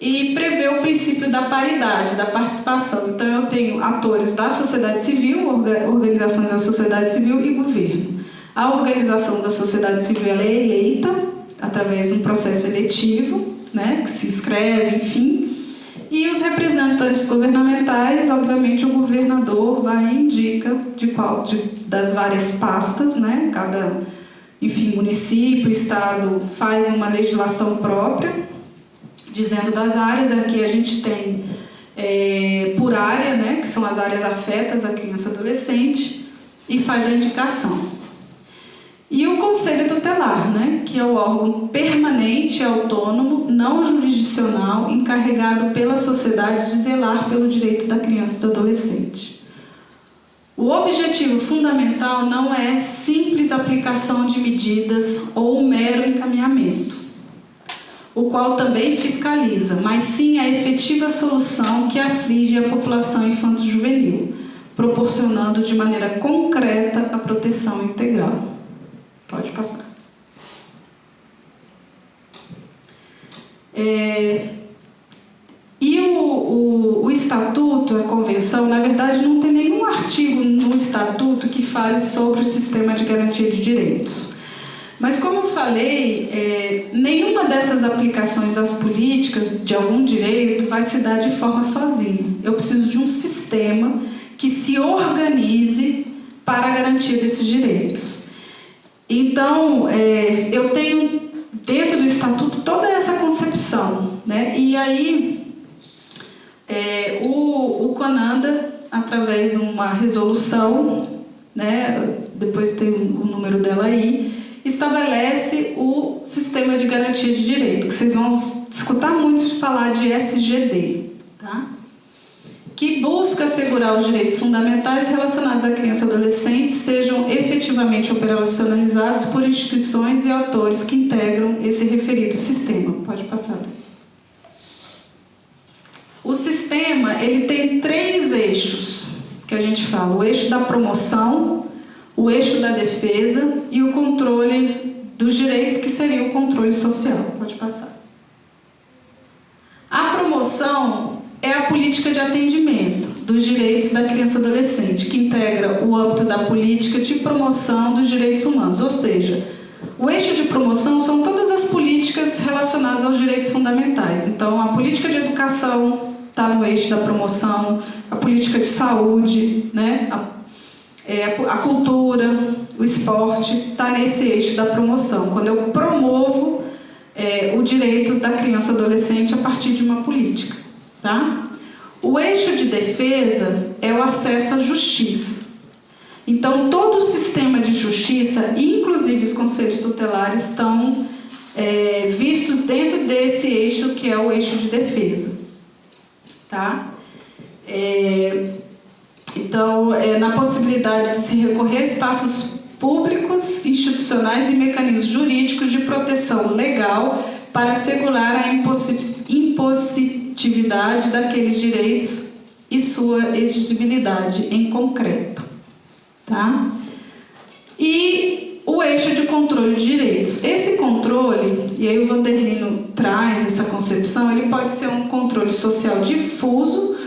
E prevê o princípio da paridade, da participação. Então, eu tenho atores da sociedade civil, organizações da sociedade civil e governo. A organização da sociedade civil é eleita através de um processo eletivo, né, que se inscreve, enfim, e os representantes governamentais, obviamente, o governador vai e indica de qual de, das várias pastas, né? Cada, enfim, município, estado faz uma legislação própria, dizendo das áreas. Aqui a gente tem é, por área, né? Que são as áreas afetas à criança e adolescente, e faz a indicação. E o Conselho Tutelar, né, que é o órgão permanente, autônomo, não jurisdicional, encarregado pela sociedade de zelar pelo direito da criança e do adolescente. O objetivo fundamental não é simples aplicação de medidas ou mero encaminhamento, o qual também fiscaliza, mas sim a efetiva solução que aflige a população infanto-juvenil, proporcionando de maneira concreta a proteção integral. Pode passar. É, e o, o, o, estatuto, a convenção, na verdade não tem nenhum artigo no estatuto que fale sobre o sistema de garantia de direitos. Mas como falei, é, nenhuma dessas aplicações das políticas de algum direito vai se dar de forma sozinha. Eu preciso de um sistema que se organize para garantir esses direitos. Então, é, eu tenho dentro do Estatuto toda essa concepção. Né? E aí, é, o, o Conanda, através de uma resolução, né, depois tem o número dela aí, estabelece o sistema de garantia de direito, que vocês vão escutar muito falar de SGD, tá? que busca assegurar os direitos fundamentais relacionados à criança e adolescente sejam efetivamente operacionalizados por instituições e autores que integram esse referido sistema. Pode passar. O sistema ele tem três eixos que a gente fala: o eixo da promoção, o eixo da defesa e o controle dos direitos, que seria o controle social. Pode passar. A promoção é a política de atendimento dos direitos da criança e adolescente, que integra o âmbito da política de promoção dos direitos humanos, ou seja, o eixo de promoção são todas as políticas relacionadas aos direitos fundamentais. Então, a política de educação está no eixo da promoção, a política de saúde, né? a, é, a cultura, o esporte, está nesse eixo da promoção. Quando eu promovo é, o direito da criança e adolescente a partir de uma política. Tá? O eixo de defesa é o acesso à justiça. Então, todo o sistema de justiça, inclusive os conselhos tutelares, estão é, vistos dentro desse eixo que é o eixo de defesa. Tá? É, então, é, na possibilidade de se recorrer a espaços públicos, institucionais e mecanismos jurídicos de proteção legal para assegurar a impossibilidade atividade daqueles direitos e sua exigibilidade em concreto. Tá? E o eixo de controle de direitos. Esse controle, e aí o Vanderlino traz essa concepção, ele pode ser um controle social difuso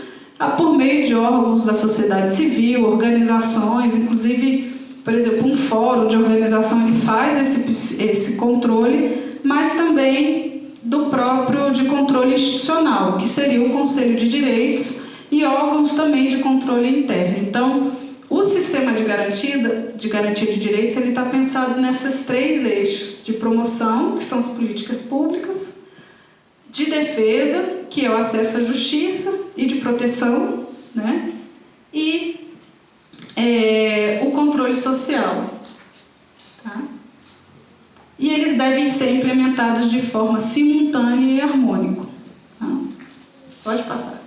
por meio de órgãos da sociedade civil, organizações, inclusive, por exemplo, um fórum de organização ele faz esse, esse controle, mas também do próprio de controle institucional, que seria o Conselho de Direitos e órgãos também de controle interno. Então, o sistema de garantia de, garantia de direitos está pensado nesses três eixos de promoção, que são as políticas públicas, de defesa, que é o acesso à justiça e de proteção, né? e é, o controle social, e eles devem ser implementados de forma simultânea e harmônica. Tá? Pode passar.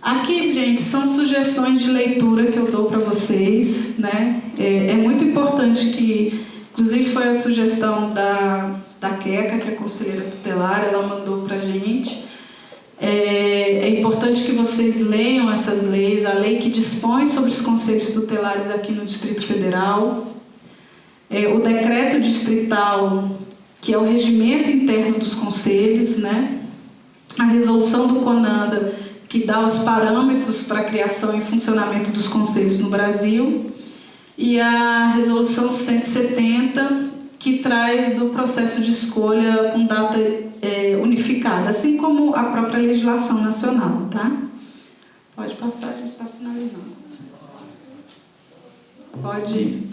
Aqui, gente, são sugestões de leitura que eu dou para vocês. Né? É, é, muito importante que, inclusive foi a sugestão da, da Queca, que é conselheira tutelar, ela mandou para a gente. É, é importante que vocês leiam essas leis, a lei que dispõe sobre os conselhos tutelares aqui no Distrito Federal, é, o decreto distrital, que é o regimento interno dos conselhos, né? a resolução do CONANDA, que dá os parâmetros para a criação e funcionamento dos conselhos no Brasil, e a resolução 170, que traz do processo de escolha com data é, unificada, assim como a própria legislação nacional. Tá? Pode passar, a gente está finalizando. Pode ir.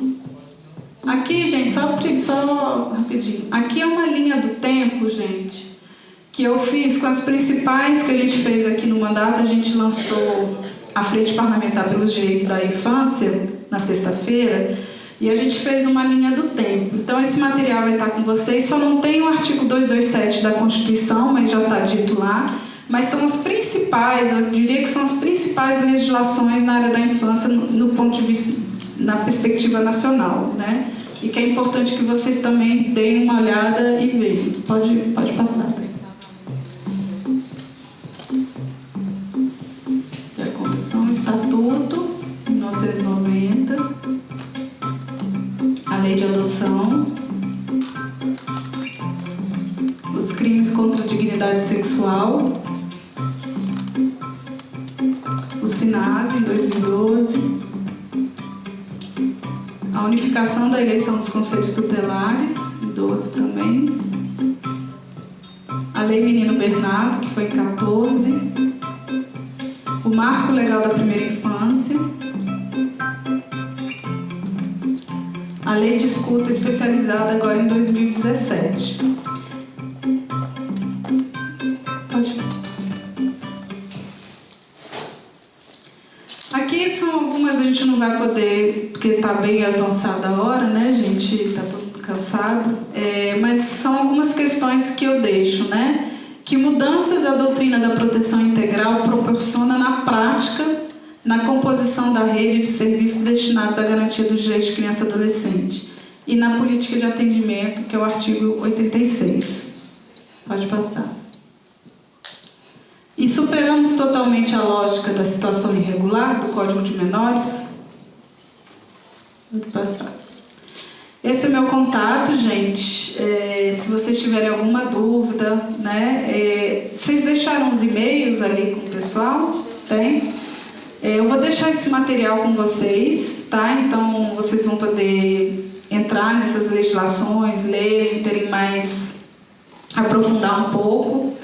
Aqui, gente, só, só rapidinho. Aqui é uma linha do tempo, gente, que eu fiz com as principais que a gente fez aqui no mandato. A gente lançou a Frente Parlamentar pelos Direitos da Infância na sexta-feira e a gente fez uma linha do tempo. Então, esse material vai estar com vocês. Só não tem o artigo 227 da Constituição, mas já está dito lá. Mas são as principais, eu diria que são as principais legislações na área da infância no, ponto de vista na perspectiva nacional, né? E que é importante que vocês também deem uma olhada e vejam. Pode, pode passar. Foi em da proteção integral proporciona na prática na composição da rede de serviços destinados à garantia dos direitos de criança e adolescente e na política de atendimento, que é o artigo 86. Pode passar. E superamos totalmente a lógica da situação irregular do Código de Menores. Pode passar. Esse é meu contato, gente. É, se vocês tiverem alguma dúvida, né? É, vocês deixaram os e-mails ali com o pessoal? Tem? É, eu vou deixar esse material com vocês, tá? Então vocês vão poder entrar nessas legislações, ler, terem mais, aprofundar um pouco.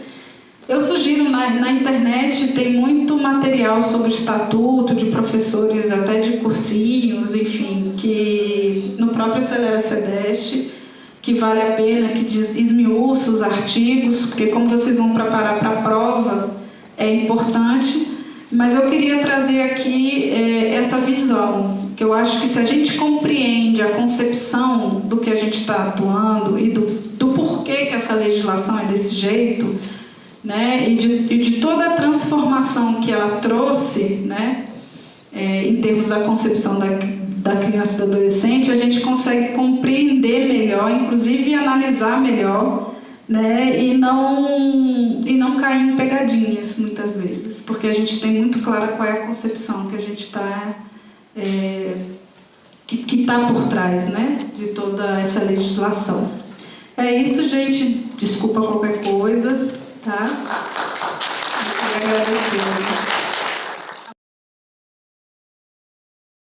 Eu sugiro, na, na internet tem muito material sobre estatuto de professores, até de cursinhos, enfim, que no próprio Acelera Cedeste, que vale a pena, que diz, esmiuça os artigos, porque como vocês vão preparar para a prova, é importante. Mas eu queria trazer aqui é, essa visão, que eu acho que se a gente compreende a concepção do que a gente está atuando e do, do porquê que essa legislação é desse jeito, né, e, de, e de toda a transformação que ela trouxe, né, é, em termos da concepção da, da criança e do adolescente, a gente consegue compreender melhor, inclusive analisar melhor, né, e não, e não cair em pegadinhas, muitas vezes, porque a gente tem muito clara qual é a concepção que a gente está... É, que está por trás né, de toda essa legislação. É isso, gente. Desculpa qualquer coisa. Tá? Eu quero agradecer.